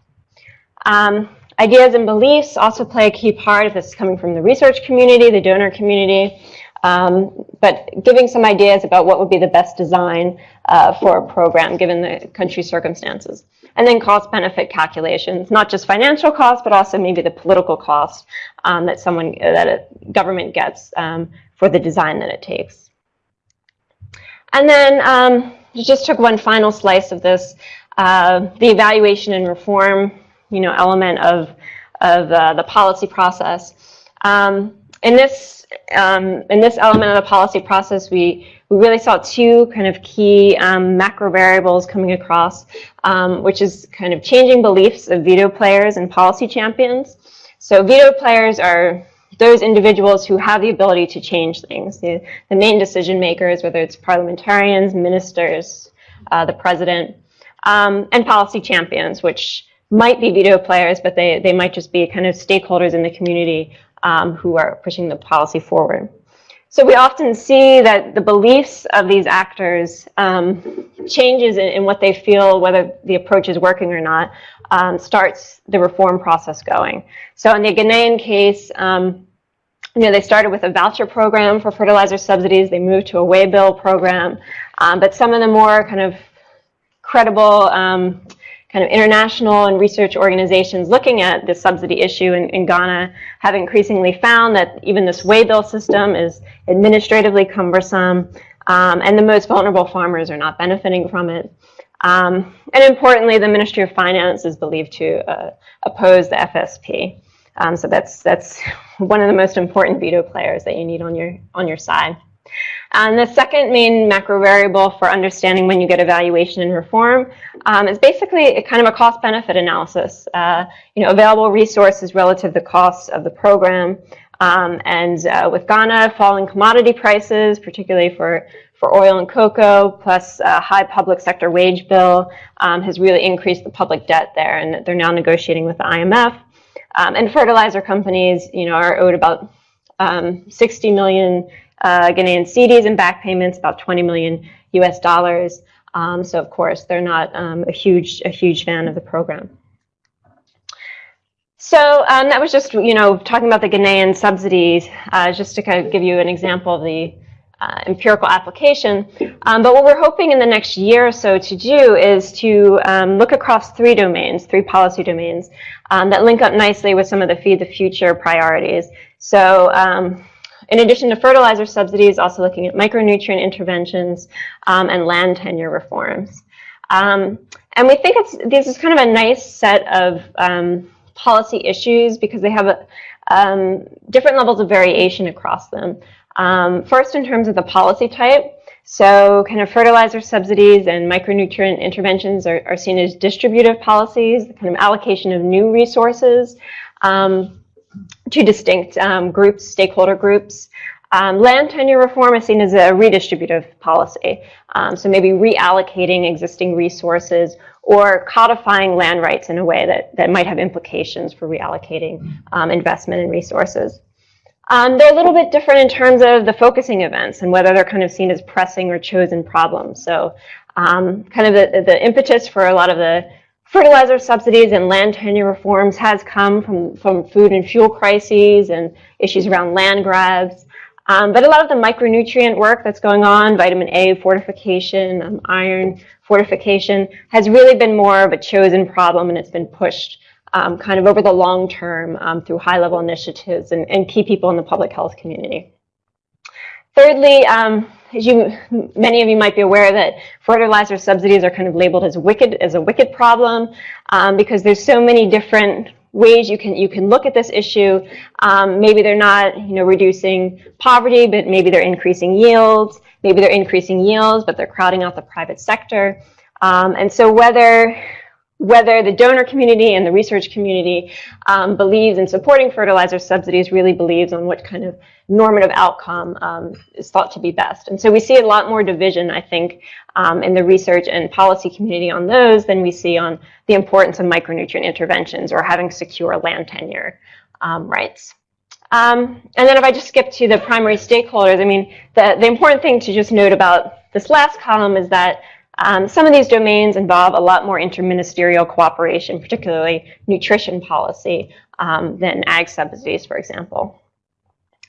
Um, ideas and beliefs also play a key part if this is coming from the research community, the donor community. Um, but giving some ideas about what would be the best design uh, for a program given the country's circumstances. And then cost benefit calculations, not just financial cost, but also maybe the political cost um, that someone, that a government gets um, for the design that it takes. And then um, just took one final slice of this, uh, the evaluation and reform, you know, element of, of uh, the policy process. Um, in this um, in this element of the policy process, we we really saw two kind of key um, macro variables coming across, um, which is kind of changing beliefs of veto players and policy champions. So veto players are those individuals who have the ability to change things, the, the main decision makers, whether it's parliamentarians, ministers, uh, the president, um, and policy champions, which might be veto players, but they, they might just be kind of stakeholders in the community um, who are pushing the policy forward. So we often see that the beliefs of these actors um, changes in, in, what they feel, whether the approach is working or not, um, starts the reform process going. So in the Ghanaian case, um, you know, they started with a voucher program for fertilizer subsidies. They moved to a way-bill program. Um, but some of the more kind of credible um, kind of international and research organizations looking at the subsidy issue in, in, Ghana have increasingly found that even this way-bill system is administratively cumbersome, um, and the most vulnerable farmers are not benefiting from it. Um, and importantly, the Ministry of Finance is believed to uh, oppose the FSP. Um, so that's that's one of the most important veto players that you need on your on your side. And the second main macro variable for understanding when you get evaluation and reform um, is basically kind of a cost-benefit analysis. Uh, you know, available resources relative to the costs of the program. Um, and uh, with Ghana, falling commodity prices, particularly for, for oil and cocoa, plus a high public sector wage bill, um, has really increased the public debt there. And they're now negotiating with the IMF. Um, and fertilizer companies, you know, are owed about um, 60 million uh, Ghanaian cedis and back payments, about 20 million US dollars. Um, so of course, they're not um, a huge a huge fan of the program. So um, that was just you know talking about the Ghanaian subsidies, uh, just to kind of give you an example of the uh, empirical application. Um, but what we're hoping in the next year or so to do is to um, look across three domains, three policy domains um, that link up nicely with some of the Feed the Future priorities. So in addition to fertilizer subsidies, also looking at micronutrient interventions um, and land tenure reforms. Um, and we think it's this is kind of a nice set of um, policy issues because they have a, um, different levels of variation across them. Um, first, in terms of the policy type, so kind of fertilizer subsidies and micronutrient interventions are, are seen as distributive policies, kind of allocation of new resources. Um, two distinct um, groups, stakeholder groups. Um, land tenure reform is seen as a redistributive policy. Um, so maybe reallocating existing resources or codifying land rights in a way that, that might have implications for reallocating um, investment and resources. Um, they're a little bit different in terms of the focusing events and whether they're kind of seen as pressing or chosen problems. So um, kind of the, the impetus for a lot of the fertilizer subsidies and land tenure reforms has come from, from food and fuel crises and issues around land grabs. Um, but a lot of the micronutrient work that's going on, vitamin A fortification, um, iron fortification, has really been more of a chosen problem and it's been pushed um, kind of over the long term um, through high level initiatives and, and, key people in the public health community. Thirdly, um, as you, many of you might be aware that fertilizer subsidies are kind of labeled as wicked, as a wicked problem, um, because there's so many different ways you can you can look at this issue. Um, maybe they're not, you know, reducing poverty, but maybe they're increasing yields. Maybe they're increasing yields, but they're crowding out the private sector. Um, and so whether whether the donor community and the research community um, believes in supporting fertilizer subsidies really believes on what kind of normative outcome um, is thought to be best. And so we see a lot more division, I think, um, in the research and policy community on those than we see on the importance of micronutrient interventions or having secure land tenure um, rights. Um, and then if I just skip to the primary stakeholders, I mean, the, the important thing to just note about this last column is that um, some of these domains involve a lot more interministerial cooperation, particularly nutrition policy, um, than ag subsidies, for example.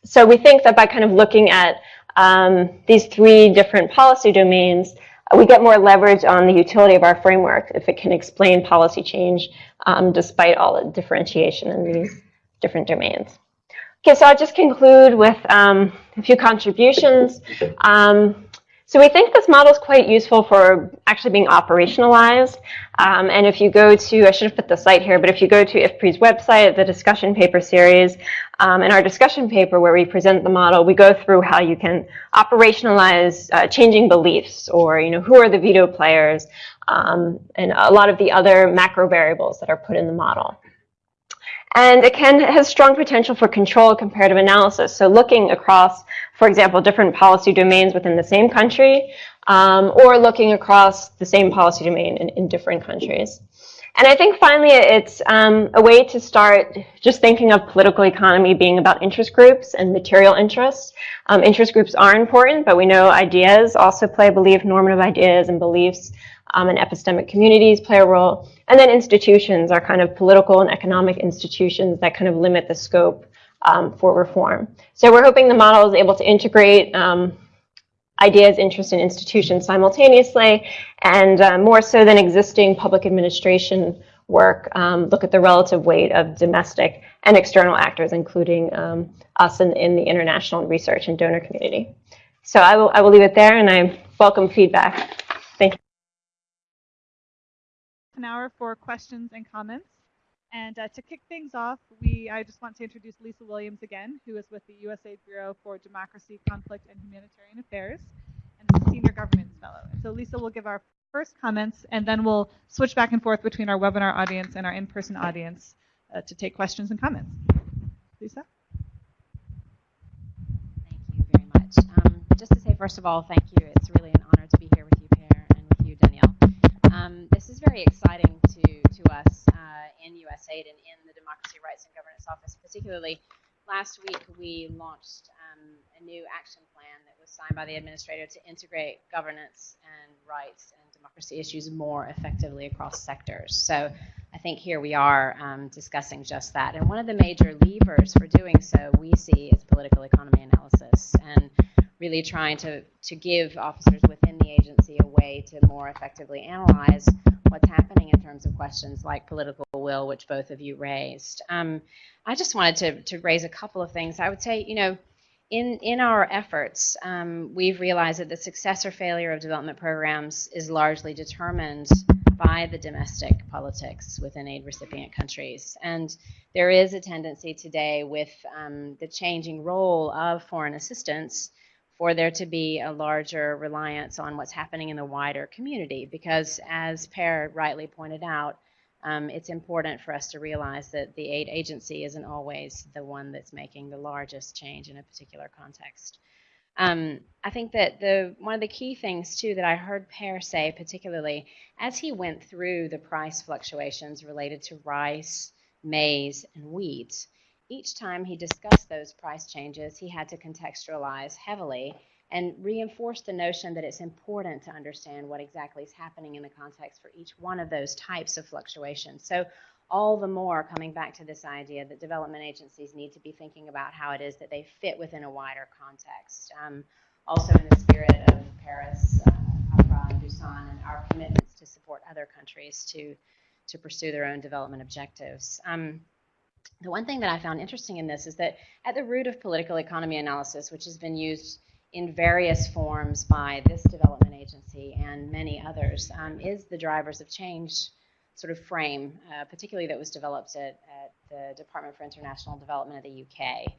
So we think that by kind of looking at um, these three different policy domains, uh, we get more leverage on the utility of our framework if it can explain policy change um, despite all the differentiation in these different domains. Okay, so I'll just conclude with um, a few contributions. Um, So we think this model is quite useful for actually being operationalized. Um, and if you go to, I should have put the site here, but if you go to IFPRI's website, the discussion paper series, um, in our discussion paper where we present the model, we go through how you can operationalize uh, changing beliefs or, you know, who are the veto players um, and a lot of the other macro variables that are put in the model. And it can has strong potential for control comparative analysis. So looking across, for example, different policy domains within the same country, um, or looking across the same policy domain in, in different countries. And I think finally it's um, a way to start just thinking of political economy being about interest groups and material interests. Um, interest groups are important, but we know ideas also play a belief, normative ideas and beliefs um, and epistemic communities play a role. And then institutions are kind of political and economic institutions that kind of limit the scope um, for reform. So we're hoping the model is able to integrate um, ideas, interests, and institutions simultaneously, and uh, more so than existing public administration work, um, look at the relative weight of domestic and external actors, including um, us in, in the international research and donor community. So I will, I will leave it there, and I welcome feedback. Thank you an hour for questions and comments. And uh, to kick things off, we I just want to introduce Lisa Williams again, who is with the USAID Bureau for Democracy, Conflict, and Humanitarian Affairs, and a Senior Governance Fellow. And so Lisa will give our first comments, and then we'll switch back and forth between our webinar audience and our in-person audience uh, to take questions and comments. Lisa? Thank you very much. Um, just to say, first of all, thank you. It's really an honor to be here with you, Per, and with you, Danielle. Um, this is very exciting to, to us uh, in USAID and in the Democracy, Rights, and Governance Office. Particularly, last week we launched um, a new action plan that was signed by the administrator to integrate governance and rights and democracy issues more effectively across sectors. So I think here we are um, discussing just that. And one of the major levers for doing so we see is political economy analysis and really trying to, to give officers within the agency a way to more effectively analyze what's happening in terms of questions like political will, which both of you raised. Um, I just wanted to, to raise a couple of things. I would say, you know, in, in our efforts, um, we've realized that the success or failure of development programs is largely determined by the domestic politics within aid recipient countries. And there is a tendency today with um, the changing role of foreign assistance for there to be a larger reliance on what's happening in the wider community. Because as Per rightly pointed out, um, it's important for us to realize that the aid agency isn't always the one that's making the largest change in a particular context. Um, I think that the one of the key things too that I heard Per say, particularly as he went through the price fluctuations related to rice, maize, and wheat, each time he discussed those price changes, he had to contextualize heavily and reinforce the notion that it's important to understand what exactly is happening in the context for each one of those types of fluctuations. So all the more coming back to this idea that development agencies need to be thinking about how it is that they fit within a wider context. Um, also in the spirit of Paris, uh, and Busan, and our commitments to support other countries to, to pursue their own development objectives. Um, the one thing that I found interesting in this is that at the root of political economy analysis, which has been used in various forms by this development agency and many others, um, is the drivers of change sort of frame, uh, particularly that was developed at, at, the Department for International Development of the UK.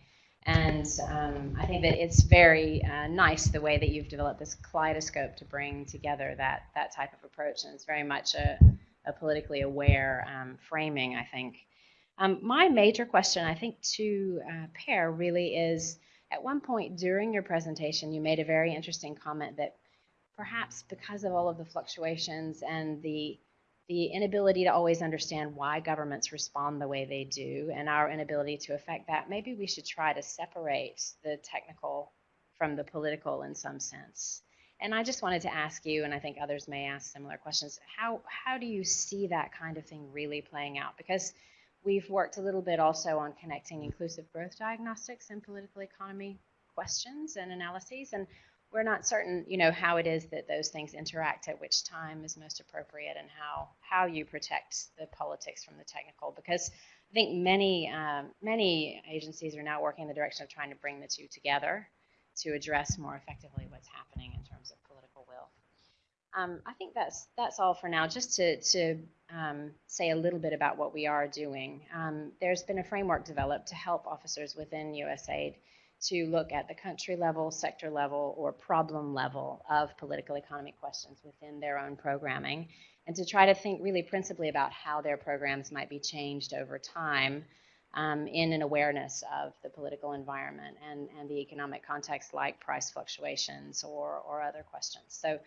And um, I think that it's very uh, nice the way that you've developed this kaleidoscope to bring together that, that type of approach. And it's very much a, a politically aware um, framing, I think. Um, my major question, I think, to uh, Per really is at one point during your presentation, you made a very interesting comment that perhaps because of all of the fluctuations and the the inability to always understand why governments respond the way they do and our inability to affect that, maybe we should try to separate the technical from the political in some sense. And I just wanted to ask you, and I think others may ask similar questions, how, how do you see that kind of thing really playing out? Because We've worked a little bit also on connecting inclusive growth diagnostics and political economy questions and analyses, and we're not certain, you know, how it is that those things interact at which time is most appropriate and how how you protect the politics from the technical. Because I think many um, many agencies are now working in the direction of trying to bring the two together to address more effectively what's happening in terms of. Um, I think that's that's all for now. Just to to um, say a little bit about what we are doing. Um, there's been a framework developed to help officers within USAID to look at the country level, sector level, or problem level of political economy questions within their own programming, and to try to think really principally about how their programs might be changed over time um, in an awareness of the political environment and, and the economic context like price fluctuations or, or other questions. So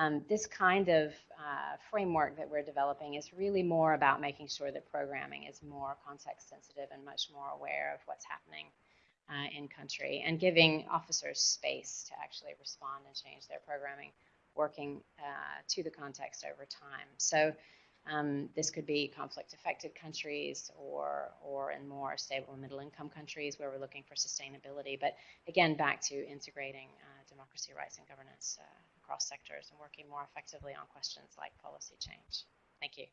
um, this kind of uh, framework that we're developing is really more about making sure that programming is more context sensitive and much more aware of what's happening uh, in country and giving officers space to actually respond and change their programming, working uh, to the context over time. So um, this could be conflict affected countries or, or in more stable middle income countries where we're looking for sustainability. But again, back to integrating uh, democracy, rights, and governance uh, across sectors and working more effectively on questions like policy change. Thank you.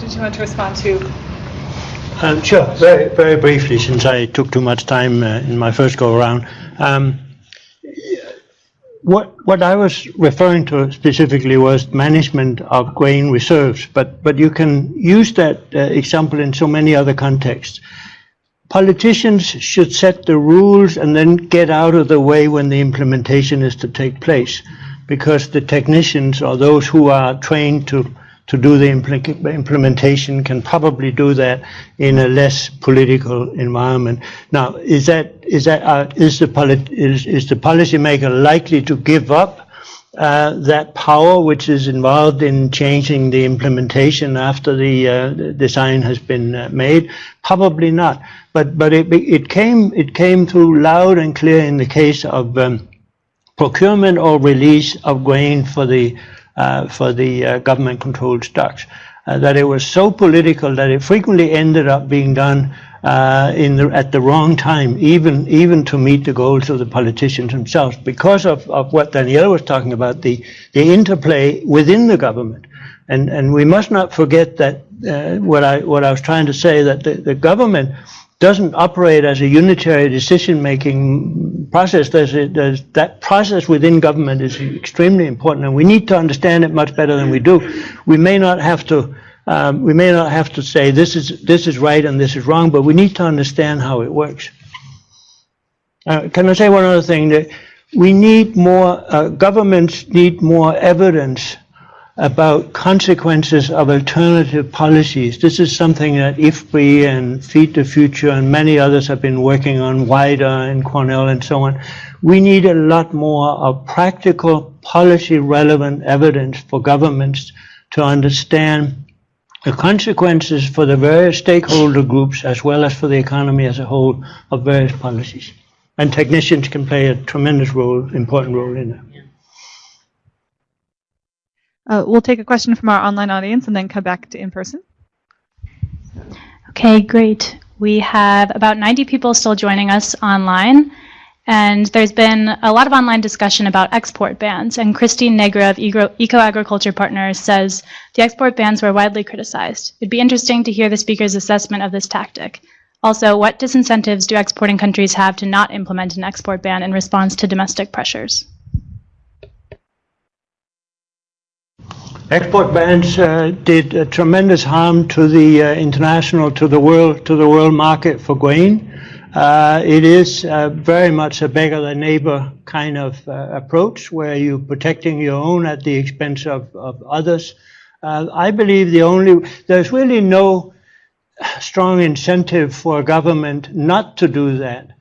Did you want to respond to? Um, sure, very, very briefly, since I took too much time uh, in my first go around. Um, what what I was referring to specifically was management of grain reserves, but but you can use that uh, example in so many other contexts. Politicians should set the rules and then get out of the way when the implementation is to take place, because the technicians or those who are trained to to do the implementation can probably do that in a less political environment. Now, is that is that uh, is the is is the policymaker likely to give up uh, that power which is involved in changing the implementation after the, uh, design has been uh, made? Probably not. But but it it came it came through loud and clear in the case of um, procurement or release of grain for the for the uh, government-controlled stocks. Uh, that it was so political that it frequently ended up being done in the, at the wrong time, even even to meet the goals of the politicians themselves, because of, of what Danielle was talking about, the the interplay within the government, and and we must not forget that uh, what I what I was trying to say that the, the government doesn't operate as a unitary decision-making process. There's, a, there's, that process within government is extremely important, and we need to understand it much better than we do. We may not have to. Um, we may not have to say this is this is right and this is wrong, but we need to understand how it works. Uh, can I say one other thing? That we need more. Uh, governments need more evidence about consequences of alternative policies. This is something that IFPRI and Feed the Future and many others have been working on, WIDER and Cornell and so on. We need a lot more of practical policy relevant evidence for governments to understand the consequences for the various stakeholder groups as well as for the economy as a whole of various policies. And technicians can play a tremendous role, important role in that. Uh, we'll take a question from our online audience and then come back to in person. Okay, great. We have about 90 people still joining us online. And there's been a lot of online discussion about export bans. And Christine Negra of Eco Agriculture Partners says the export bans were widely criticized. It'd be interesting to hear the speaker's assessment of this tactic. Also, what disincentives do exporting countries have to not implement an export ban in response to domestic pressures? Export bans uh, did tremendous harm to the uh, international, to the world, to the world market for grain. Uh, it is uh, very much a beggar thy neighbor kind of uh, approach, where you're protecting your own at the expense of, of others. I believe the only there's really no strong incentive for a government not to do that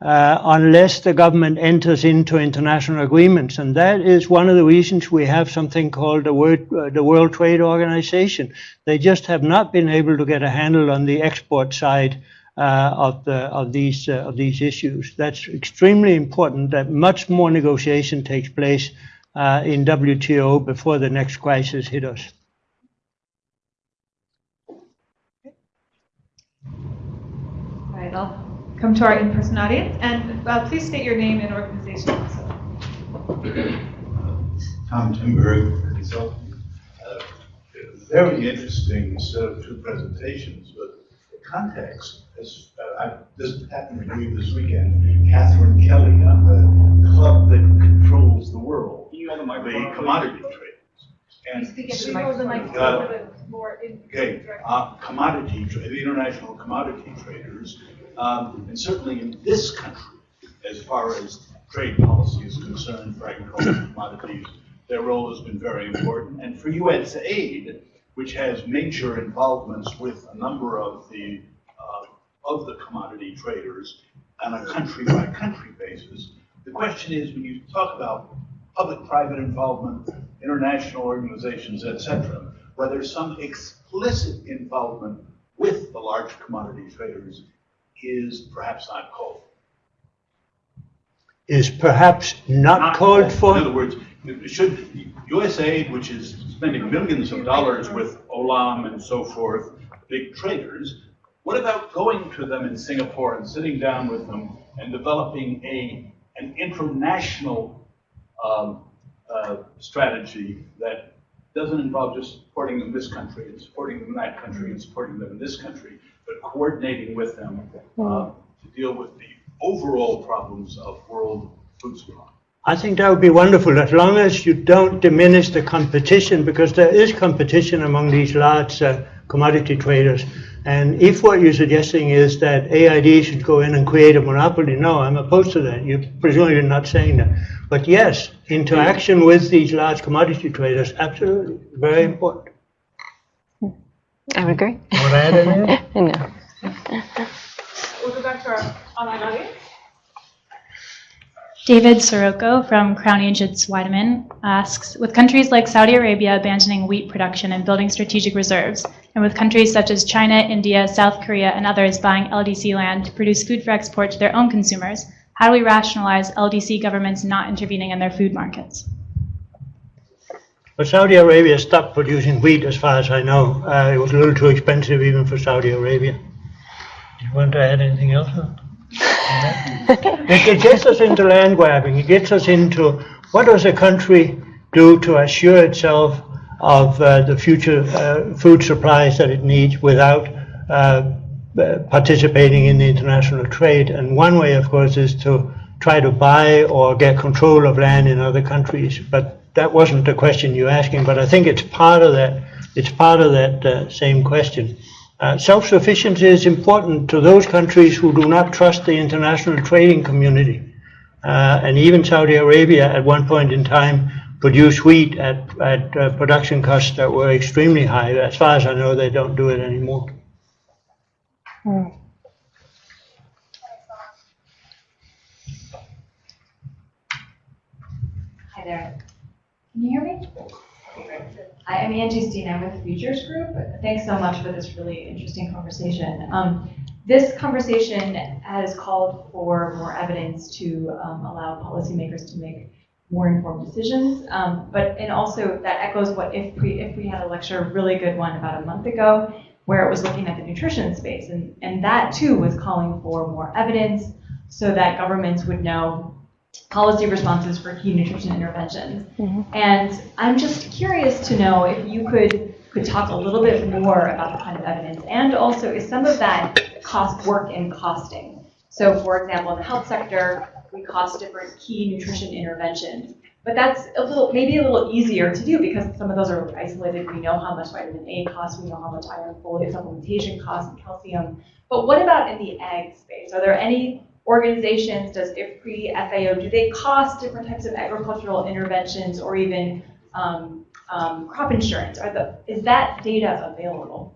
uh, unless the government enters into international agreements. And that is one of the reasons we have something called the World, uh, the World Trade Organization. They just have not been able to get a handle on the export side uh, of, the, of, these, uh, of these issues. That's extremely important that much more negotiation takes place uh, in WTO before the next crisis hit us. All right, I'll come to our in-person audience. And uh, please state your name and organization also. Tom Timberg, uh, very interesting set of two presentations, but the context, is, uh, I, just happened to read this weekend, Catherine Kelly on the club that controls the world, the commodity traders. And uh, Okay, uh, commodity, tra- the international commodity traders, um, and certainly in this country, as far as trade policy is concerned for agricultural commodities, their role has been very important. And for USAID, which has major involvements with a number of the, uh, of the commodity traders on a country-by-country basis, the question is, when you talk about public-private involvement, international organizations, et cetera, whether some explicit involvement with the large commodity traders is perhaps not called. Is perhaps not called In for? In other words, should USAID, which is spending millions of dollars with Olam and so forth, big traders, what about going to them in Singapore and sitting down with them and developing a, an international um, uh, strategy that doesn't involve just supporting them in this country and supporting them in that country and supporting them in this country, but coordinating with them uh, to deal with the overall problems of world food supply. I think that would be wonderful, as long as you don't diminish the competition, because there is competition among these large uh, commodity traders. And if what you're suggesting is that AID should go in and create a monopoly, no, I'm opposed to that. You presumably you're not saying that. But yes, interaction with these large commodity traders, absolutely, very important. I would agree. Want to add anything? no. We'll go back to our online audience. David Sirocco from Crown Agents Weideman asks, with countries like Saudi Arabia abandoning wheat production and building strategic reserves, and with countries such as China, India, South Korea, and others buying LDC land to produce food for export to their own consumers, how do we rationalize LDC governments not intervening in their food markets? But Saudi Arabia stopped producing wheat, as far as I know. Uh, it was a little too expensive even for Saudi Arabia. Do you want to add anything else? it, it gets us into land grabbing. It gets us into what does a country do to assure itself of uh, the future uh, food supplies that it needs without uh, uh, participating in the international trade. And one way, of course, is to try to buy or get control of land in other countries. But that wasn't the question you're asking. But I think it's part of that. It's part of that uh, same question. Uh, self-sufficiency is important to those countries who do not trust the international trading community. Uh, and even Saudi Arabia, at one point in time, produced wheat at, at uh, production costs that were extremely high. As far as I know, they don't do it anymore. Hi there. Can you hear me? I'm Angie Steen. I'm with Futures Group. Thanks so much for this really interesting conversation. Um, this conversation has called for more evidence to um, allow policymakers to make more informed decisions. Um, but and also that echoes what if we if we had a lecture, a really good one about a month ago, where it was looking at the nutrition space, and and that too was calling for more evidence so that governments would know policy responses for key nutrition interventions. Mm-hmm. And I'm just curious to know if you could could talk a little bit more about the kind of evidence, and also is some of that cost work in costing. So, for example, in the health sector, we cost different key nutrition interventions. But that's a little, maybe a little easier to do because some of those are isolated. We know how much vitamin A costs, we know how much iron folate supplementation costs, and calcium. But what about in the ag space? Are there any organizations, does IFPRI, FAO, do they cost different types of agricultural interventions or even um, um, crop insurance? Are the, is that data available?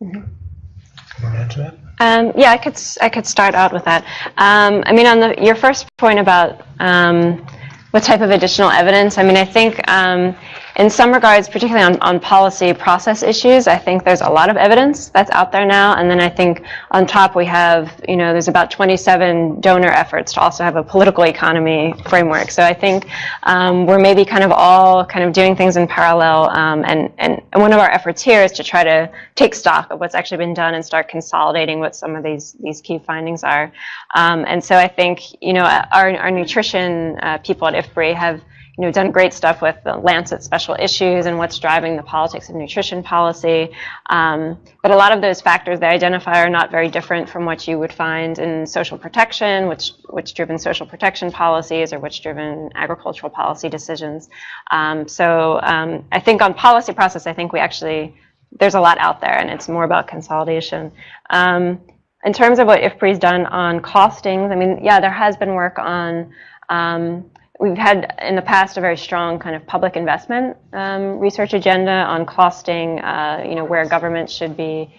Want to that? Um, yeah, I could s- I could start out with that. Um, I mean, on the your first point about um, what type of additional evidence, I mean, I think um, in some regards, particularly on, on policy process issues, I think there's a lot of evidence that's out there now. And then I think on top we have, you know, there's about 27 donor efforts to also have a political economy framework. So I think um, we're maybe kind of all kind of doing things in parallel. Um, and, and, one of our efforts here is to try to take stock of what's actually been done and start consolidating what some of these, these key findings are. Um, and so I think, you know, our, our nutrition uh, people at IFPRI have, you know, done great stuff with the Lancet special issues and what's driving the politics of nutrition policy. Um, but a lot of those factors they identify are not very different from what you would find in social protection, which which driven social protection policies or which driven agricultural policy decisions. Um, so um, I think on policy process, I think we actually there's a lot out there, and it's more about consolidation. Um, in terms of what IFPRI's done on costings, I mean, yeah, there has been work on um, We've had in the past a very strong kind of public investment um, research agenda on costing, uh, you know, where governments should be,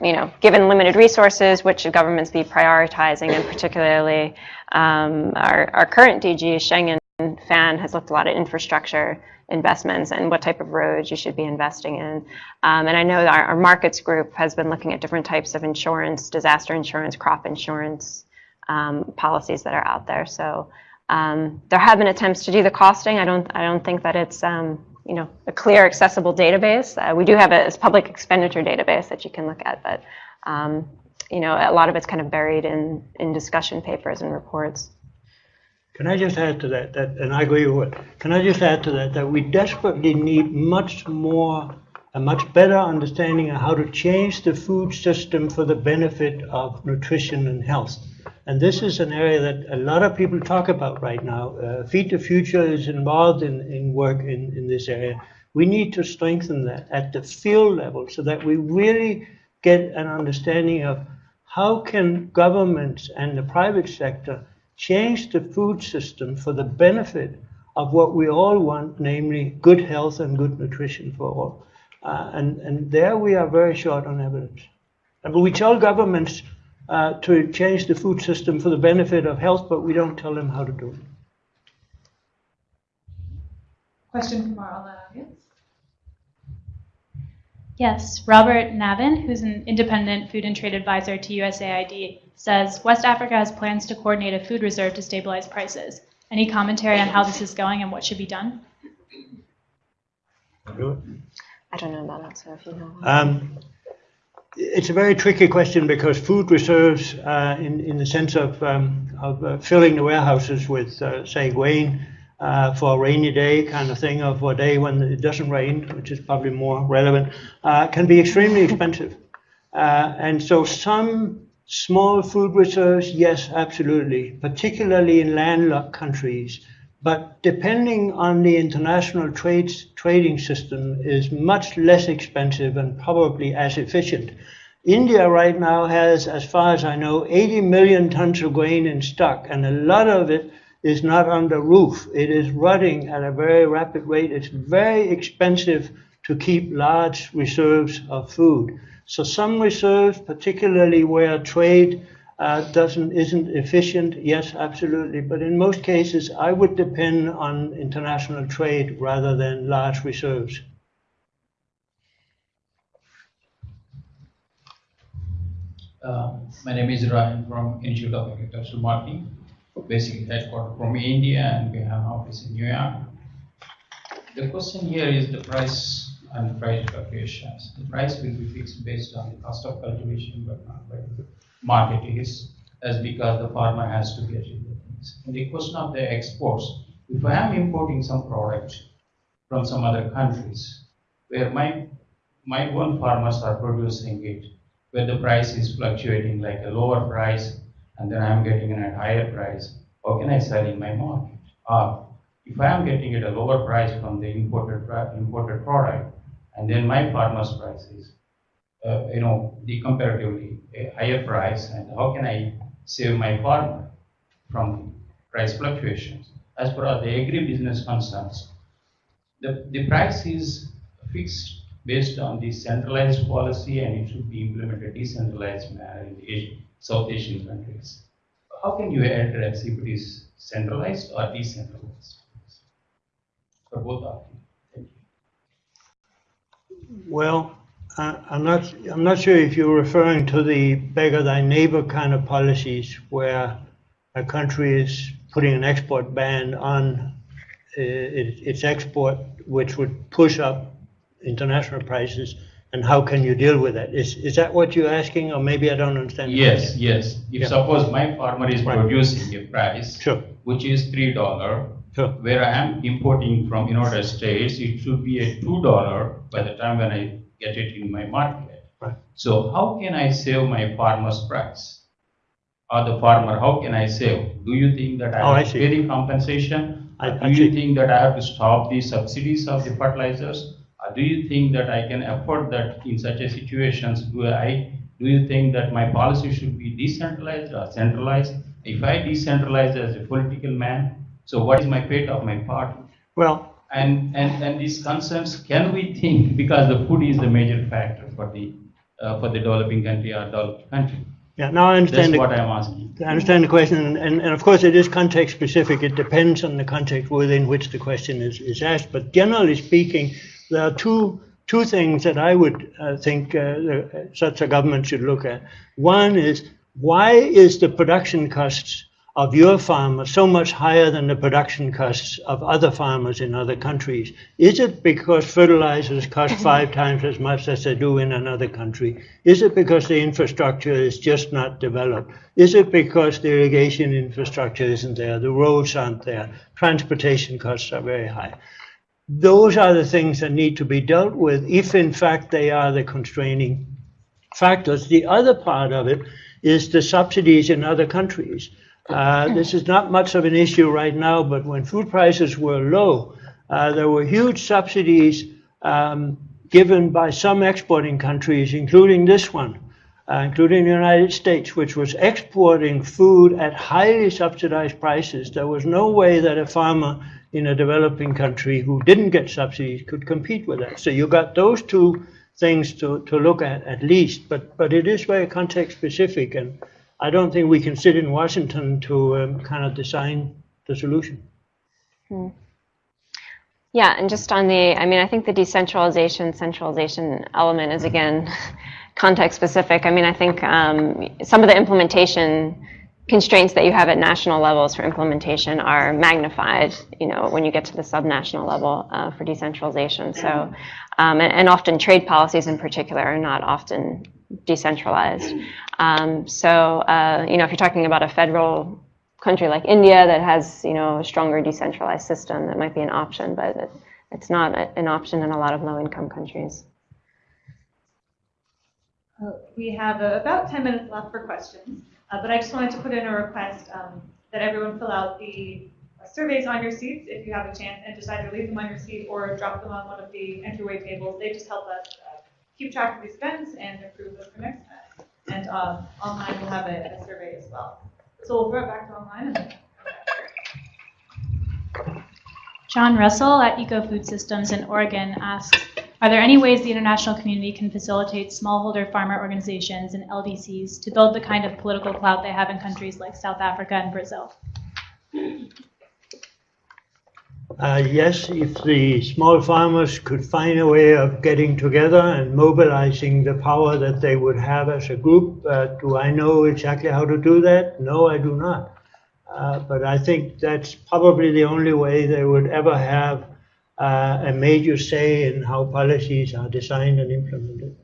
you know, given limited resources, which should governments be prioritizing, and particularly um, our, our current DG, Shenggen Fan, has looked a lot at infrastructure investments and what type of roads you should be investing in. Um, and I know our, our markets group has been looking at different types of insurance, disaster insurance, crop insurance um, policies that are out there. So um, there have been attempts to do the costing. I don't, I don't think that it's um, you know, a clear, accessible database. Uh, we do have a, public expenditure database that you can look at, but um, you know, a lot of it's kind of buried in, in discussion papers and reports. Can I just add to that, that, and I agree with it, can I just add to that, that we desperately need much more, a much better understanding of how to change the food system for the benefit of nutrition and health. And this is an area that a lot of people talk about right now. Uh, Feed the Future is involved in, in work in, in this area. We need to strengthen that at the field level so that we really get an understanding of how can governments and the private sector change the food system for the benefit of what we all want, namely good health and good nutrition for all. Uh, and, and there we are very short on evidence. But we tell governments uh, to change the food system for the benefit of health, but we don't tell them how to do it. Question from our online audience. Yes, Robert Navin, who's an independent food and trade advisor to USAID, says West Africa has plans to coordinate a food reserve to stabilize prices. Any commentary on how this is going and what should be done? I don't know about that, so if you know. Um, it's a very tricky question because food reserves, uh, in, in the sense of, um, of uh, filling the warehouses with, uh, say, grain uh, for a rainy day kind of thing, or for a day when it doesn't rain, which is probably more relevant, uh, can be extremely expensive. Uh, and so some small food reserves, yes, absolutely, particularly in landlocked countries. But depending on the international trades, trading system is much less expensive and probably as efficient. India right now has, as far as I know, 80 million tons of grain in stock, and a lot of it is not under roof. It is rotting at a very rapid rate. It's very expensive to keep large reserves of food. So some reserves, particularly where trade uh, doesn't isn't efficient? Yes, absolutely. But in most cases, I would depend on international trade rather than large reserves. Uh, my name is Ryan from Institute of Agricultural Marketing, basically headquartered from India, and we have office in New York. The question here is the price and price fluctuations. The price will be fixed based on the cost of cultivation, but not by market is, as because the farmer has to get things. And the question of the exports, if I am importing some product from some other countries, where my my own farmers are producing it, where the price is fluctuating like a lower price, and then I'm getting it at a higher price, how can I sell in my market? Or if I am getting it a lower price from the imported imported product, and then my farmer's price is uh, you know, the comparatively higher price and how can I save my farmer from price fluctuations. As far as the agribusiness concerns, the, the price is fixed based on the centralized policy and it should be implemented decentralized manner in the South Asian countries. How can you address if it is centralized or decentralized? For both of you. Thank you. Well, I'm not, I'm not sure if you're referring to the beggar thy neighbor kind of policies where a country is putting an export ban on uh, its export, which would push up international prices, and how can you deal with that? Is, is that what you're asking, or maybe I don't understand? Yes, yes. If yeah. suppose my farmer is right. producing a price, sure. which is $3, Sure. where I am importing from United States, it should be a two dollar by the time when I get it in my market. Right. So how can I save my farmer's price? Or the farmer, how can I save? Do you think that Oh, I I have to pay the compensation? I- Or I Do see. you think that I have to stop the subsidies of the fertilizers? Or do you think that I can afford that in such a situations? Do I, do you think that my policy should be decentralized or centralized? If I decentralize as a political man, so what is my fate of my party? Well, And, and, and these concerns, can we think, because the food is the major factor for the, uh, for the developing country or developed country? yeah, now I That's understand. the- what I'm asking. I understand the question, and, and and of course it is context specific. It depends on the context within which the question is, is asked. But generally speaking, there are two two things that I would uh, think uh, such a government should look at. One is why is the production costs of your farmer so much higher than the production costs of other farmers in other countries? Is it because fertilizers cost mm-hmm. five times as much as they do in another country? Is it because the infrastructure is just not developed? Is it because the irrigation infrastructure isn't there? The roads aren't there? Transportation costs are very high. Those are the things that need to be dealt with if in fact they are the constraining factors. The other part of it is the subsidies in other countries. Uh, this is not much of an issue right now, but when food prices were low, uh, there were huge subsidies um, given by some exporting countries, including this one, uh, including the United States, which was exporting food at highly subsidized prices. There was no way that a farmer in a developing country who didn't get subsidies could compete with that. So you got those two things to, to look at at least, but, but it is very context specific, and I don't think we can sit in Washington to um, kind of design the solution. Yeah, and just on the, I mean, I think the decentralization, centralization element is again context specific. I mean, I think um, some of the implementation constraints that you have at national levels for implementation are magnified, you know, when you get to the subnational level uh, for decentralization. So, um, and, and often trade policies in particular are not often decentralized. Um, so, uh, you know, if you're talking about a federal country like India that has, you know, a stronger decentralized system, that might be an option, but it, it's not a- an option in a lot of low-income countries. Uh, We have uh, about 10 minutes left for questions, uh, but I just wanted to put in a request um, that everyone fill out the uh, surveys on your seats if you have a chance, and just either leave them on your seat or drop them on one of the entryway tables. They just help us uh, keep track of these events and improve them for next time. And um, online, we'll have a a survey as well. So we'll throw it back to online. John Russell at Eco Food Systems in Oregon asks, are there any ways the international community can facilitate smallholder farmer organizations and LDCs to build the kind of political clout they have in countries like South Africa and Brazil? Uh, yes, if the small farmers could find a way of getting together and mobilizing the power that they would have as a group, uh, do I know exactly how to do that? No, I do not. Uh, but I think that's probably the only way they would ever have uh, a major say in how policies are designed and implemented.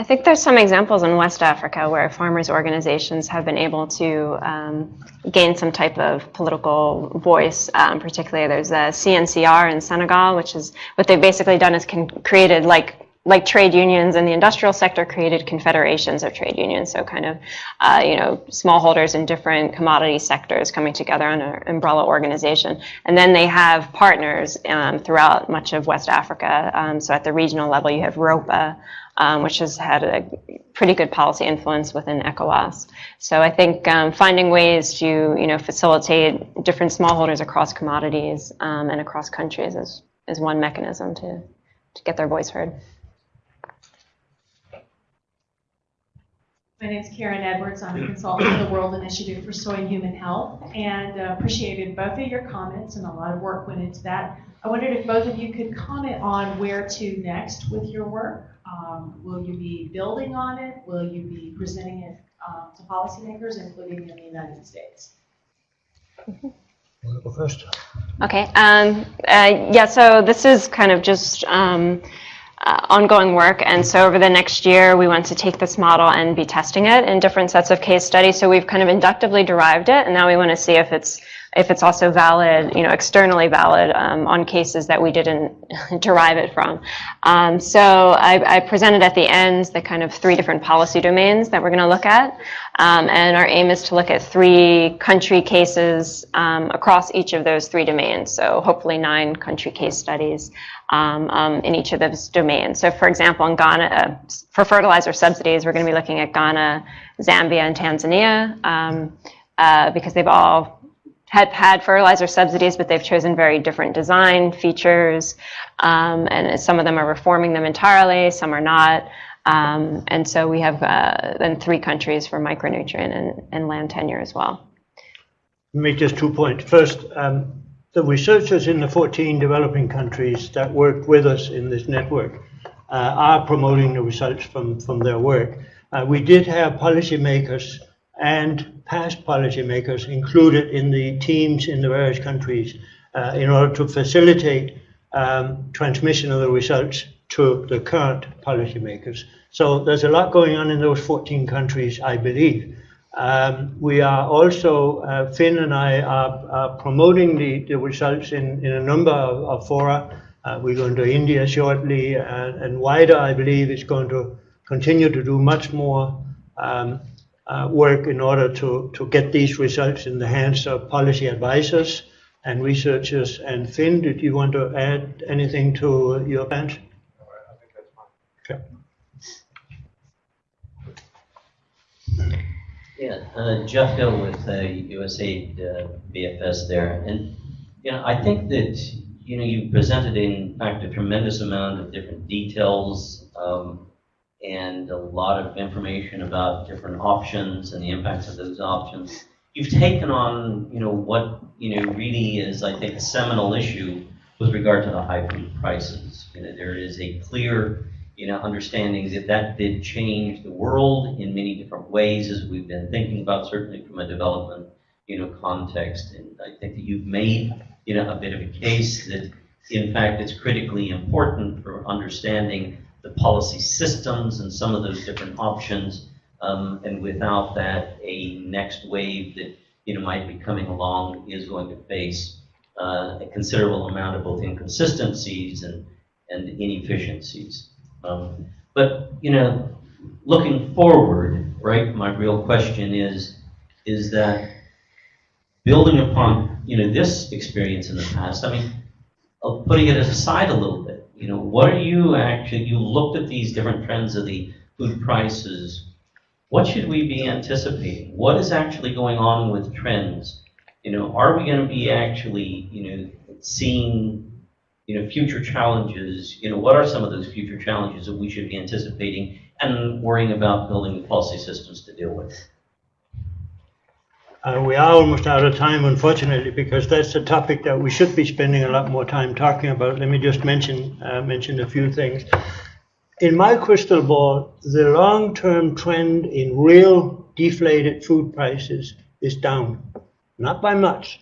I think there's some examples in West Africa where farmers' organizations have been able to um, gain some type of political voice. Um, particularly, there's a CNCR in Senegal, which is what they've basically done is created like like trade unions in the industrial sector created confederations of trade unions. So kind of uh, you know smallholders in different commodity sectors coming together on an umbrella organization, and then they have partners um, throughout much of West Africa. Um, so at the regional level, you have ROPPA um, which has had a pretty good policy influence within ECOWAS. So I think um, finding ways to you know facilitate different smallholders across commodities um, and across countries is, is one mechanism to, to get their voice heard. My name is Karen Edwards. I'm a consultant for the World Initiative for Soy and Human Health and uh, appreciated both of your comments and a lot of work went into that. I wondered if both of you could comment on where to next with your work. Um, will you be building on it? Will you be presenting it um, to policymakers, including in the United States? Wanna Go first. Okay. Um, uh, yeah. So this is kind of just um, uh, ongoing work, and so over the next year, we want to take this model and be testing it in different sets of case studies. So we've kind of inductively derived it, and now we want to see if it's if it's also valid, you know, externally valid um, on cases that we didn't derive it from. Um, so I, I, presented at the end the kind of three different policy domains that we're going to look at. Um, and our aim is to look at three country cases um, across each of those three domains. So hopefully nine country case studies um, um, in each of those domains. So for example, in Ghana, uh, for fertilizer subsidies, we're going to be looking at Ghana, Zambia, and Tanzania uh, because they've all had had fertilizer subsidies, but they've chosen very different design features, um, and some of them are reforming them entirely, some are not. Um, and so we have uh, then three countries for micronutrient and, and land tenure as well. Make just two points. First, um, the researchers in the 14 developing countries that work with us in this network uh, are promoting the results from, from their work. Uh, we did have policymakers and past policymakers included in the teams in the various countries uh, in order to facilitate um, transmission of the results to the current policymakers. So there's a lot going on in those 14 countries, I believe. Um, we are also, uh, Finn and I are, are promoting the, the results in, in a number of, of fora. Uh, we're going to India shortly, uh, and WIDER, I believe, is going to continue to do much more um, work in order to, to get these results in the hands of policy advisors and researchers. And Finn, did you want to add anything to your plans? Okay. Yeah, uh, Jeff Hill with uh, USAID uh, BFS there. And, you know, I think that, you know, you presented in fact a tremendous amount of different details um, and a lot of information about different options and the impacts of those options. You've taken on, you know, what, you know, really is, I think, a seminal issue with regard to the high food prices. You know, there is a clear, you know, understanding that that did change the world in many different ways as we've been thinking about, certainly from a development, you know, context. And I think that you've made, you know, a bit of a case that, in fact, it's critically important for understanding the policy systems and some of those different options. Um, and without that, a next wave that you know might be coming along is going to face uh, a considerable amount of both inconsistencies and and inefficiencies. Um, but you know, looking forward, right? My real question is is that building upon you know this experience in the past. I mean, putting it aside a little bit you know, what are you actually, you looked at these different trends of the food prices. What should we be anticipating? What is actually going on with trends? You know, are we going to be actually, you know, seeing, you know, future challenges? You know, what are some of those future challenges that we should be anticipating and worrying about building policy systems to deal with? Uh, we are almost out of time, unfortunately, because that's a topic that we should be spending a lot more time talking about. Let me just mention uh, mention a few things. In my crystal ball, the long-term trend in real deflated food prices is down, not by much,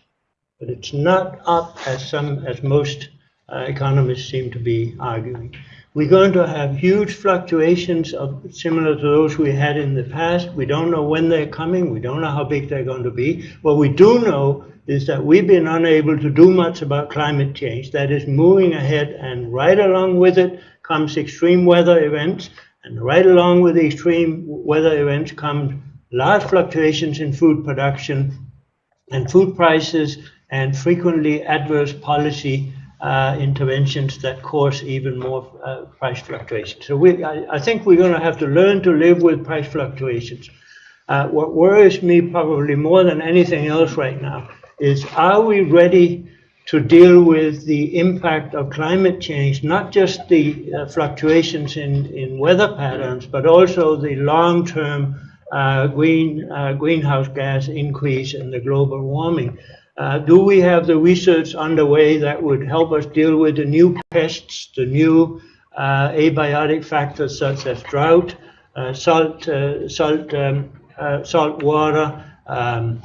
but it's not up as some as most uh, economists seem to be arguing. We're going to have huge fluctuations of similar to those we had in the past. We don't know when they're coming. We don't know how big they're going to be. What we do know is that we've been unable to do much about climate change. That is moving ahead, and right along with it comes extreme weather events, and right along with the extreme weather events come large fluctuations in food production and food prices, and frequently adverse policy uh, interventions that cause even more uh, price fluctuations. So we, I, I, think we're going to have to learn to live with price fluctuations. Uh, what worries me probably more than anything else right now is are we ready to deal with the impact of climate change, not just the uh, fluctuations in, in weather patterns, but also the long-term uh, green, uh, greenhouse gas increase and the global warming. Uh, do we have the research underway that would help us deal with the new pests, the new uh, abiotic factors such as drought, uh, salt, uh, salt, um, uh, salt water, um,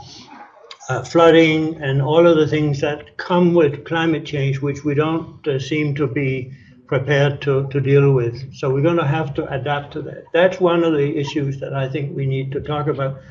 uh, flooding, and all of the things that come with climate change, which we don't seem to be prepared to, to deal with. So we're going to have to adapt to that. That's one of the issues that I think we need to talk about.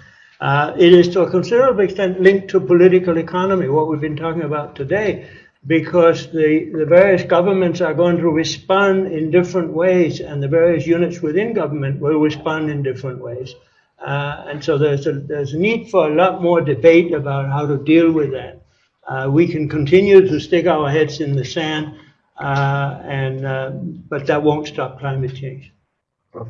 Uh, it is to a considerable extent linked to political economy, what we've been talking about today, because the, the various governments are going to respond in different ways, and the various units within government will respond in different ways. Uh, and so there's a, there's a need for a lot more debate about how to deal with that. Uh, we can continue to stick our heads in the sand, uh, and uh, but that won't stop climate change right,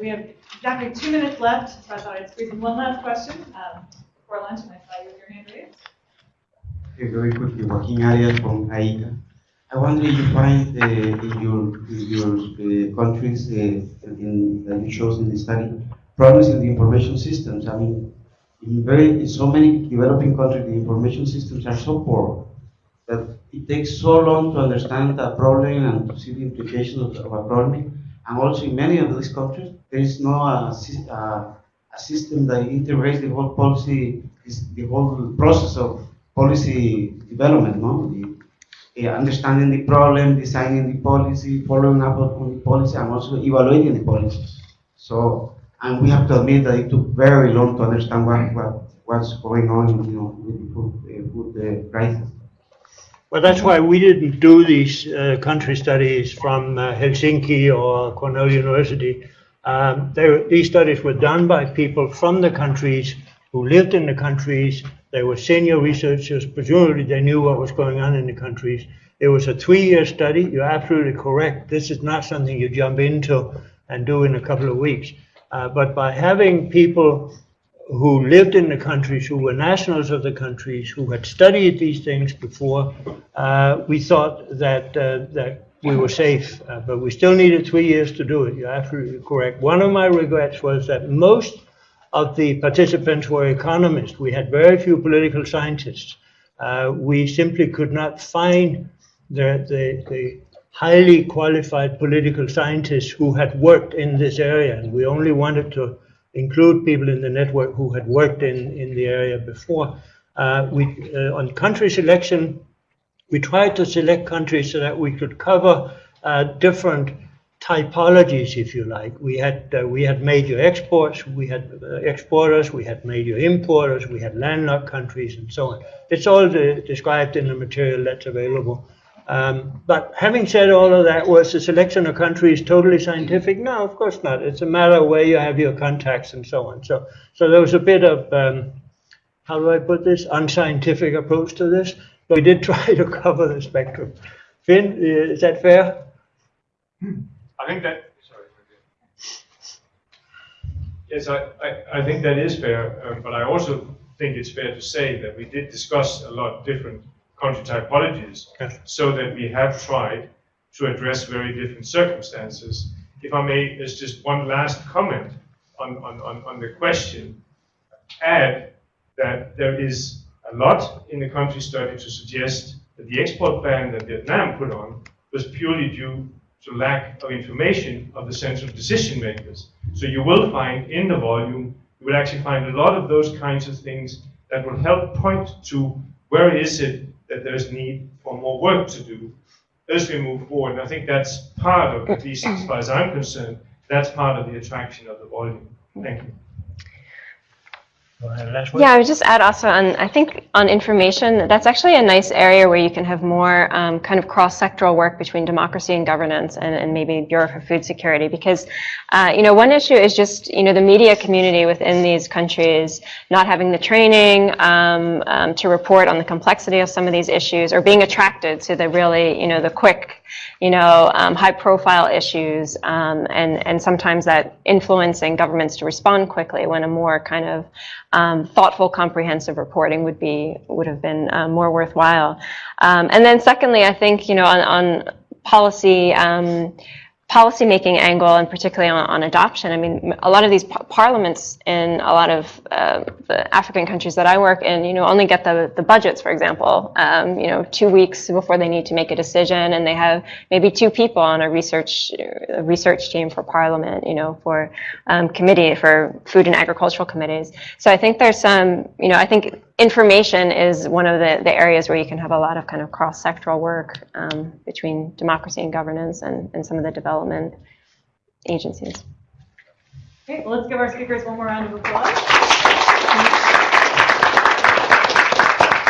we have exactly two minutes left, so I thought I'd squeeze in one last question um, before lunch, and I saw you with your hand raised. Okay, very quickly, Joaquin Arias from IICA. I wonder if you find uh, in your, in your uh, countries, uh, in, that you chose in the study, problems in the information systems. I mean, in very in so many developing countries, the information systems are so poor that it takes so long to understand a problem and to see the implications of, of a problem. And also in many of these countries, there is no uh, uh, a system that integrates the whole policy, the whole process of policy development, no? The, uh, understanding the problem, designing the policy, following up on the policy, and also evaluating the policies. So, and we have to admit that it took very long to understand what, what what's going on, you know, with the food, uh, food crisis. Well, that's why we didn't do these uh, country studies from uh, Helsinki or Cornell University. Um, they, these studies were done by people from the countries who lived in the countries. They were senior researchers. Presumably, they knew what was going on in the countries. It was a three-year study. You're absolutely correct. This is not something you jump into and do in a couple of weeks. Uh, but by having people who lived in the countries, who were nationals of the countries, who had studied these things before, uh, we thought that uh, that we were safe. Uh, but we still needed three years to do it. You're absolutely correct. One of my regrets was that most of the participants were economists. We had very few political scientists. Uh, we simply could not find the, the, the highly qualified political scientists who had worked in this area, and we only wanted to include people in the network who had worked in, in the area before. Uh, we, uh, on country selection, we tried to select countries so that we could cover uh, different typologies, if you like. We had uh, we had major exports, we had uh, exporters, we had major importers, we had landlocked countries, and so on. It's all de- described in the material that's available. Um, but having said all of that, was the selection of countries totally scientific? No, of course not. It's a matter of where you have your contacts and so on. So, so there was a bit of um, how do I put this unscientific approach to this, but we did try to cover the spectrum. Finn, uh, is that fair? I think that, sorry. Yes, I, I, I think that is fair, uh, but I also think it's fair to say that we did discuss a lot different country typologies Yes. so that we have tried to address very different circumstances. If I may, there's just one last comment on, on, on, on the question. Add that there is a lot in the country study to suggest that the export ban that Vietnam put on was purely due to lack of information of the central decision makers. So you will find in the volume, you will actually find a lot of those kinds of things that will help point to where is it that there's need for more work to do as we move forward. And I think that's part of, at least as far as I'm concerned, that's part of the attraction of the volume. Thank you. Go ahead, last one. Yeah, I would just add also on, I think on information, that's actually a nice area where you can have more um, kind of cross-sectoral work between democracy and governance and, and maybe Bureau for Food Security because, uh, you know, one issue is just, you know, the media community within these countries not having the training um, um, to report on the complexity of some of these issues or being attracted to the really, you know, the quick, you know, um, high-profile issues um, and, and sometimes that influencing governments to respond quickly when a more kind of um, thoughtful, comprehensive reporting would be would have been uh, more worthwhile. Um, and then secondly, I think you know on, on policy. Um, policy making angle and particularly on, on adoption. I mean, a lot of these par- parliaments in a lot of uh, the African countries that I work in, you know, only get the, the budgets, for example, um, you know, two weeks before they need to make a decision and they have maybe two people on a research, a research team for parliament, you know, for um, committee, for food and agricultural committees. So I think there's some, you know, I think information is one of the, the areas where you can have a lot of kind of cross-sectoral work um, between democracy and governance and, and some of the development agencies. Okay, well, let's give our speakers one more round of applause.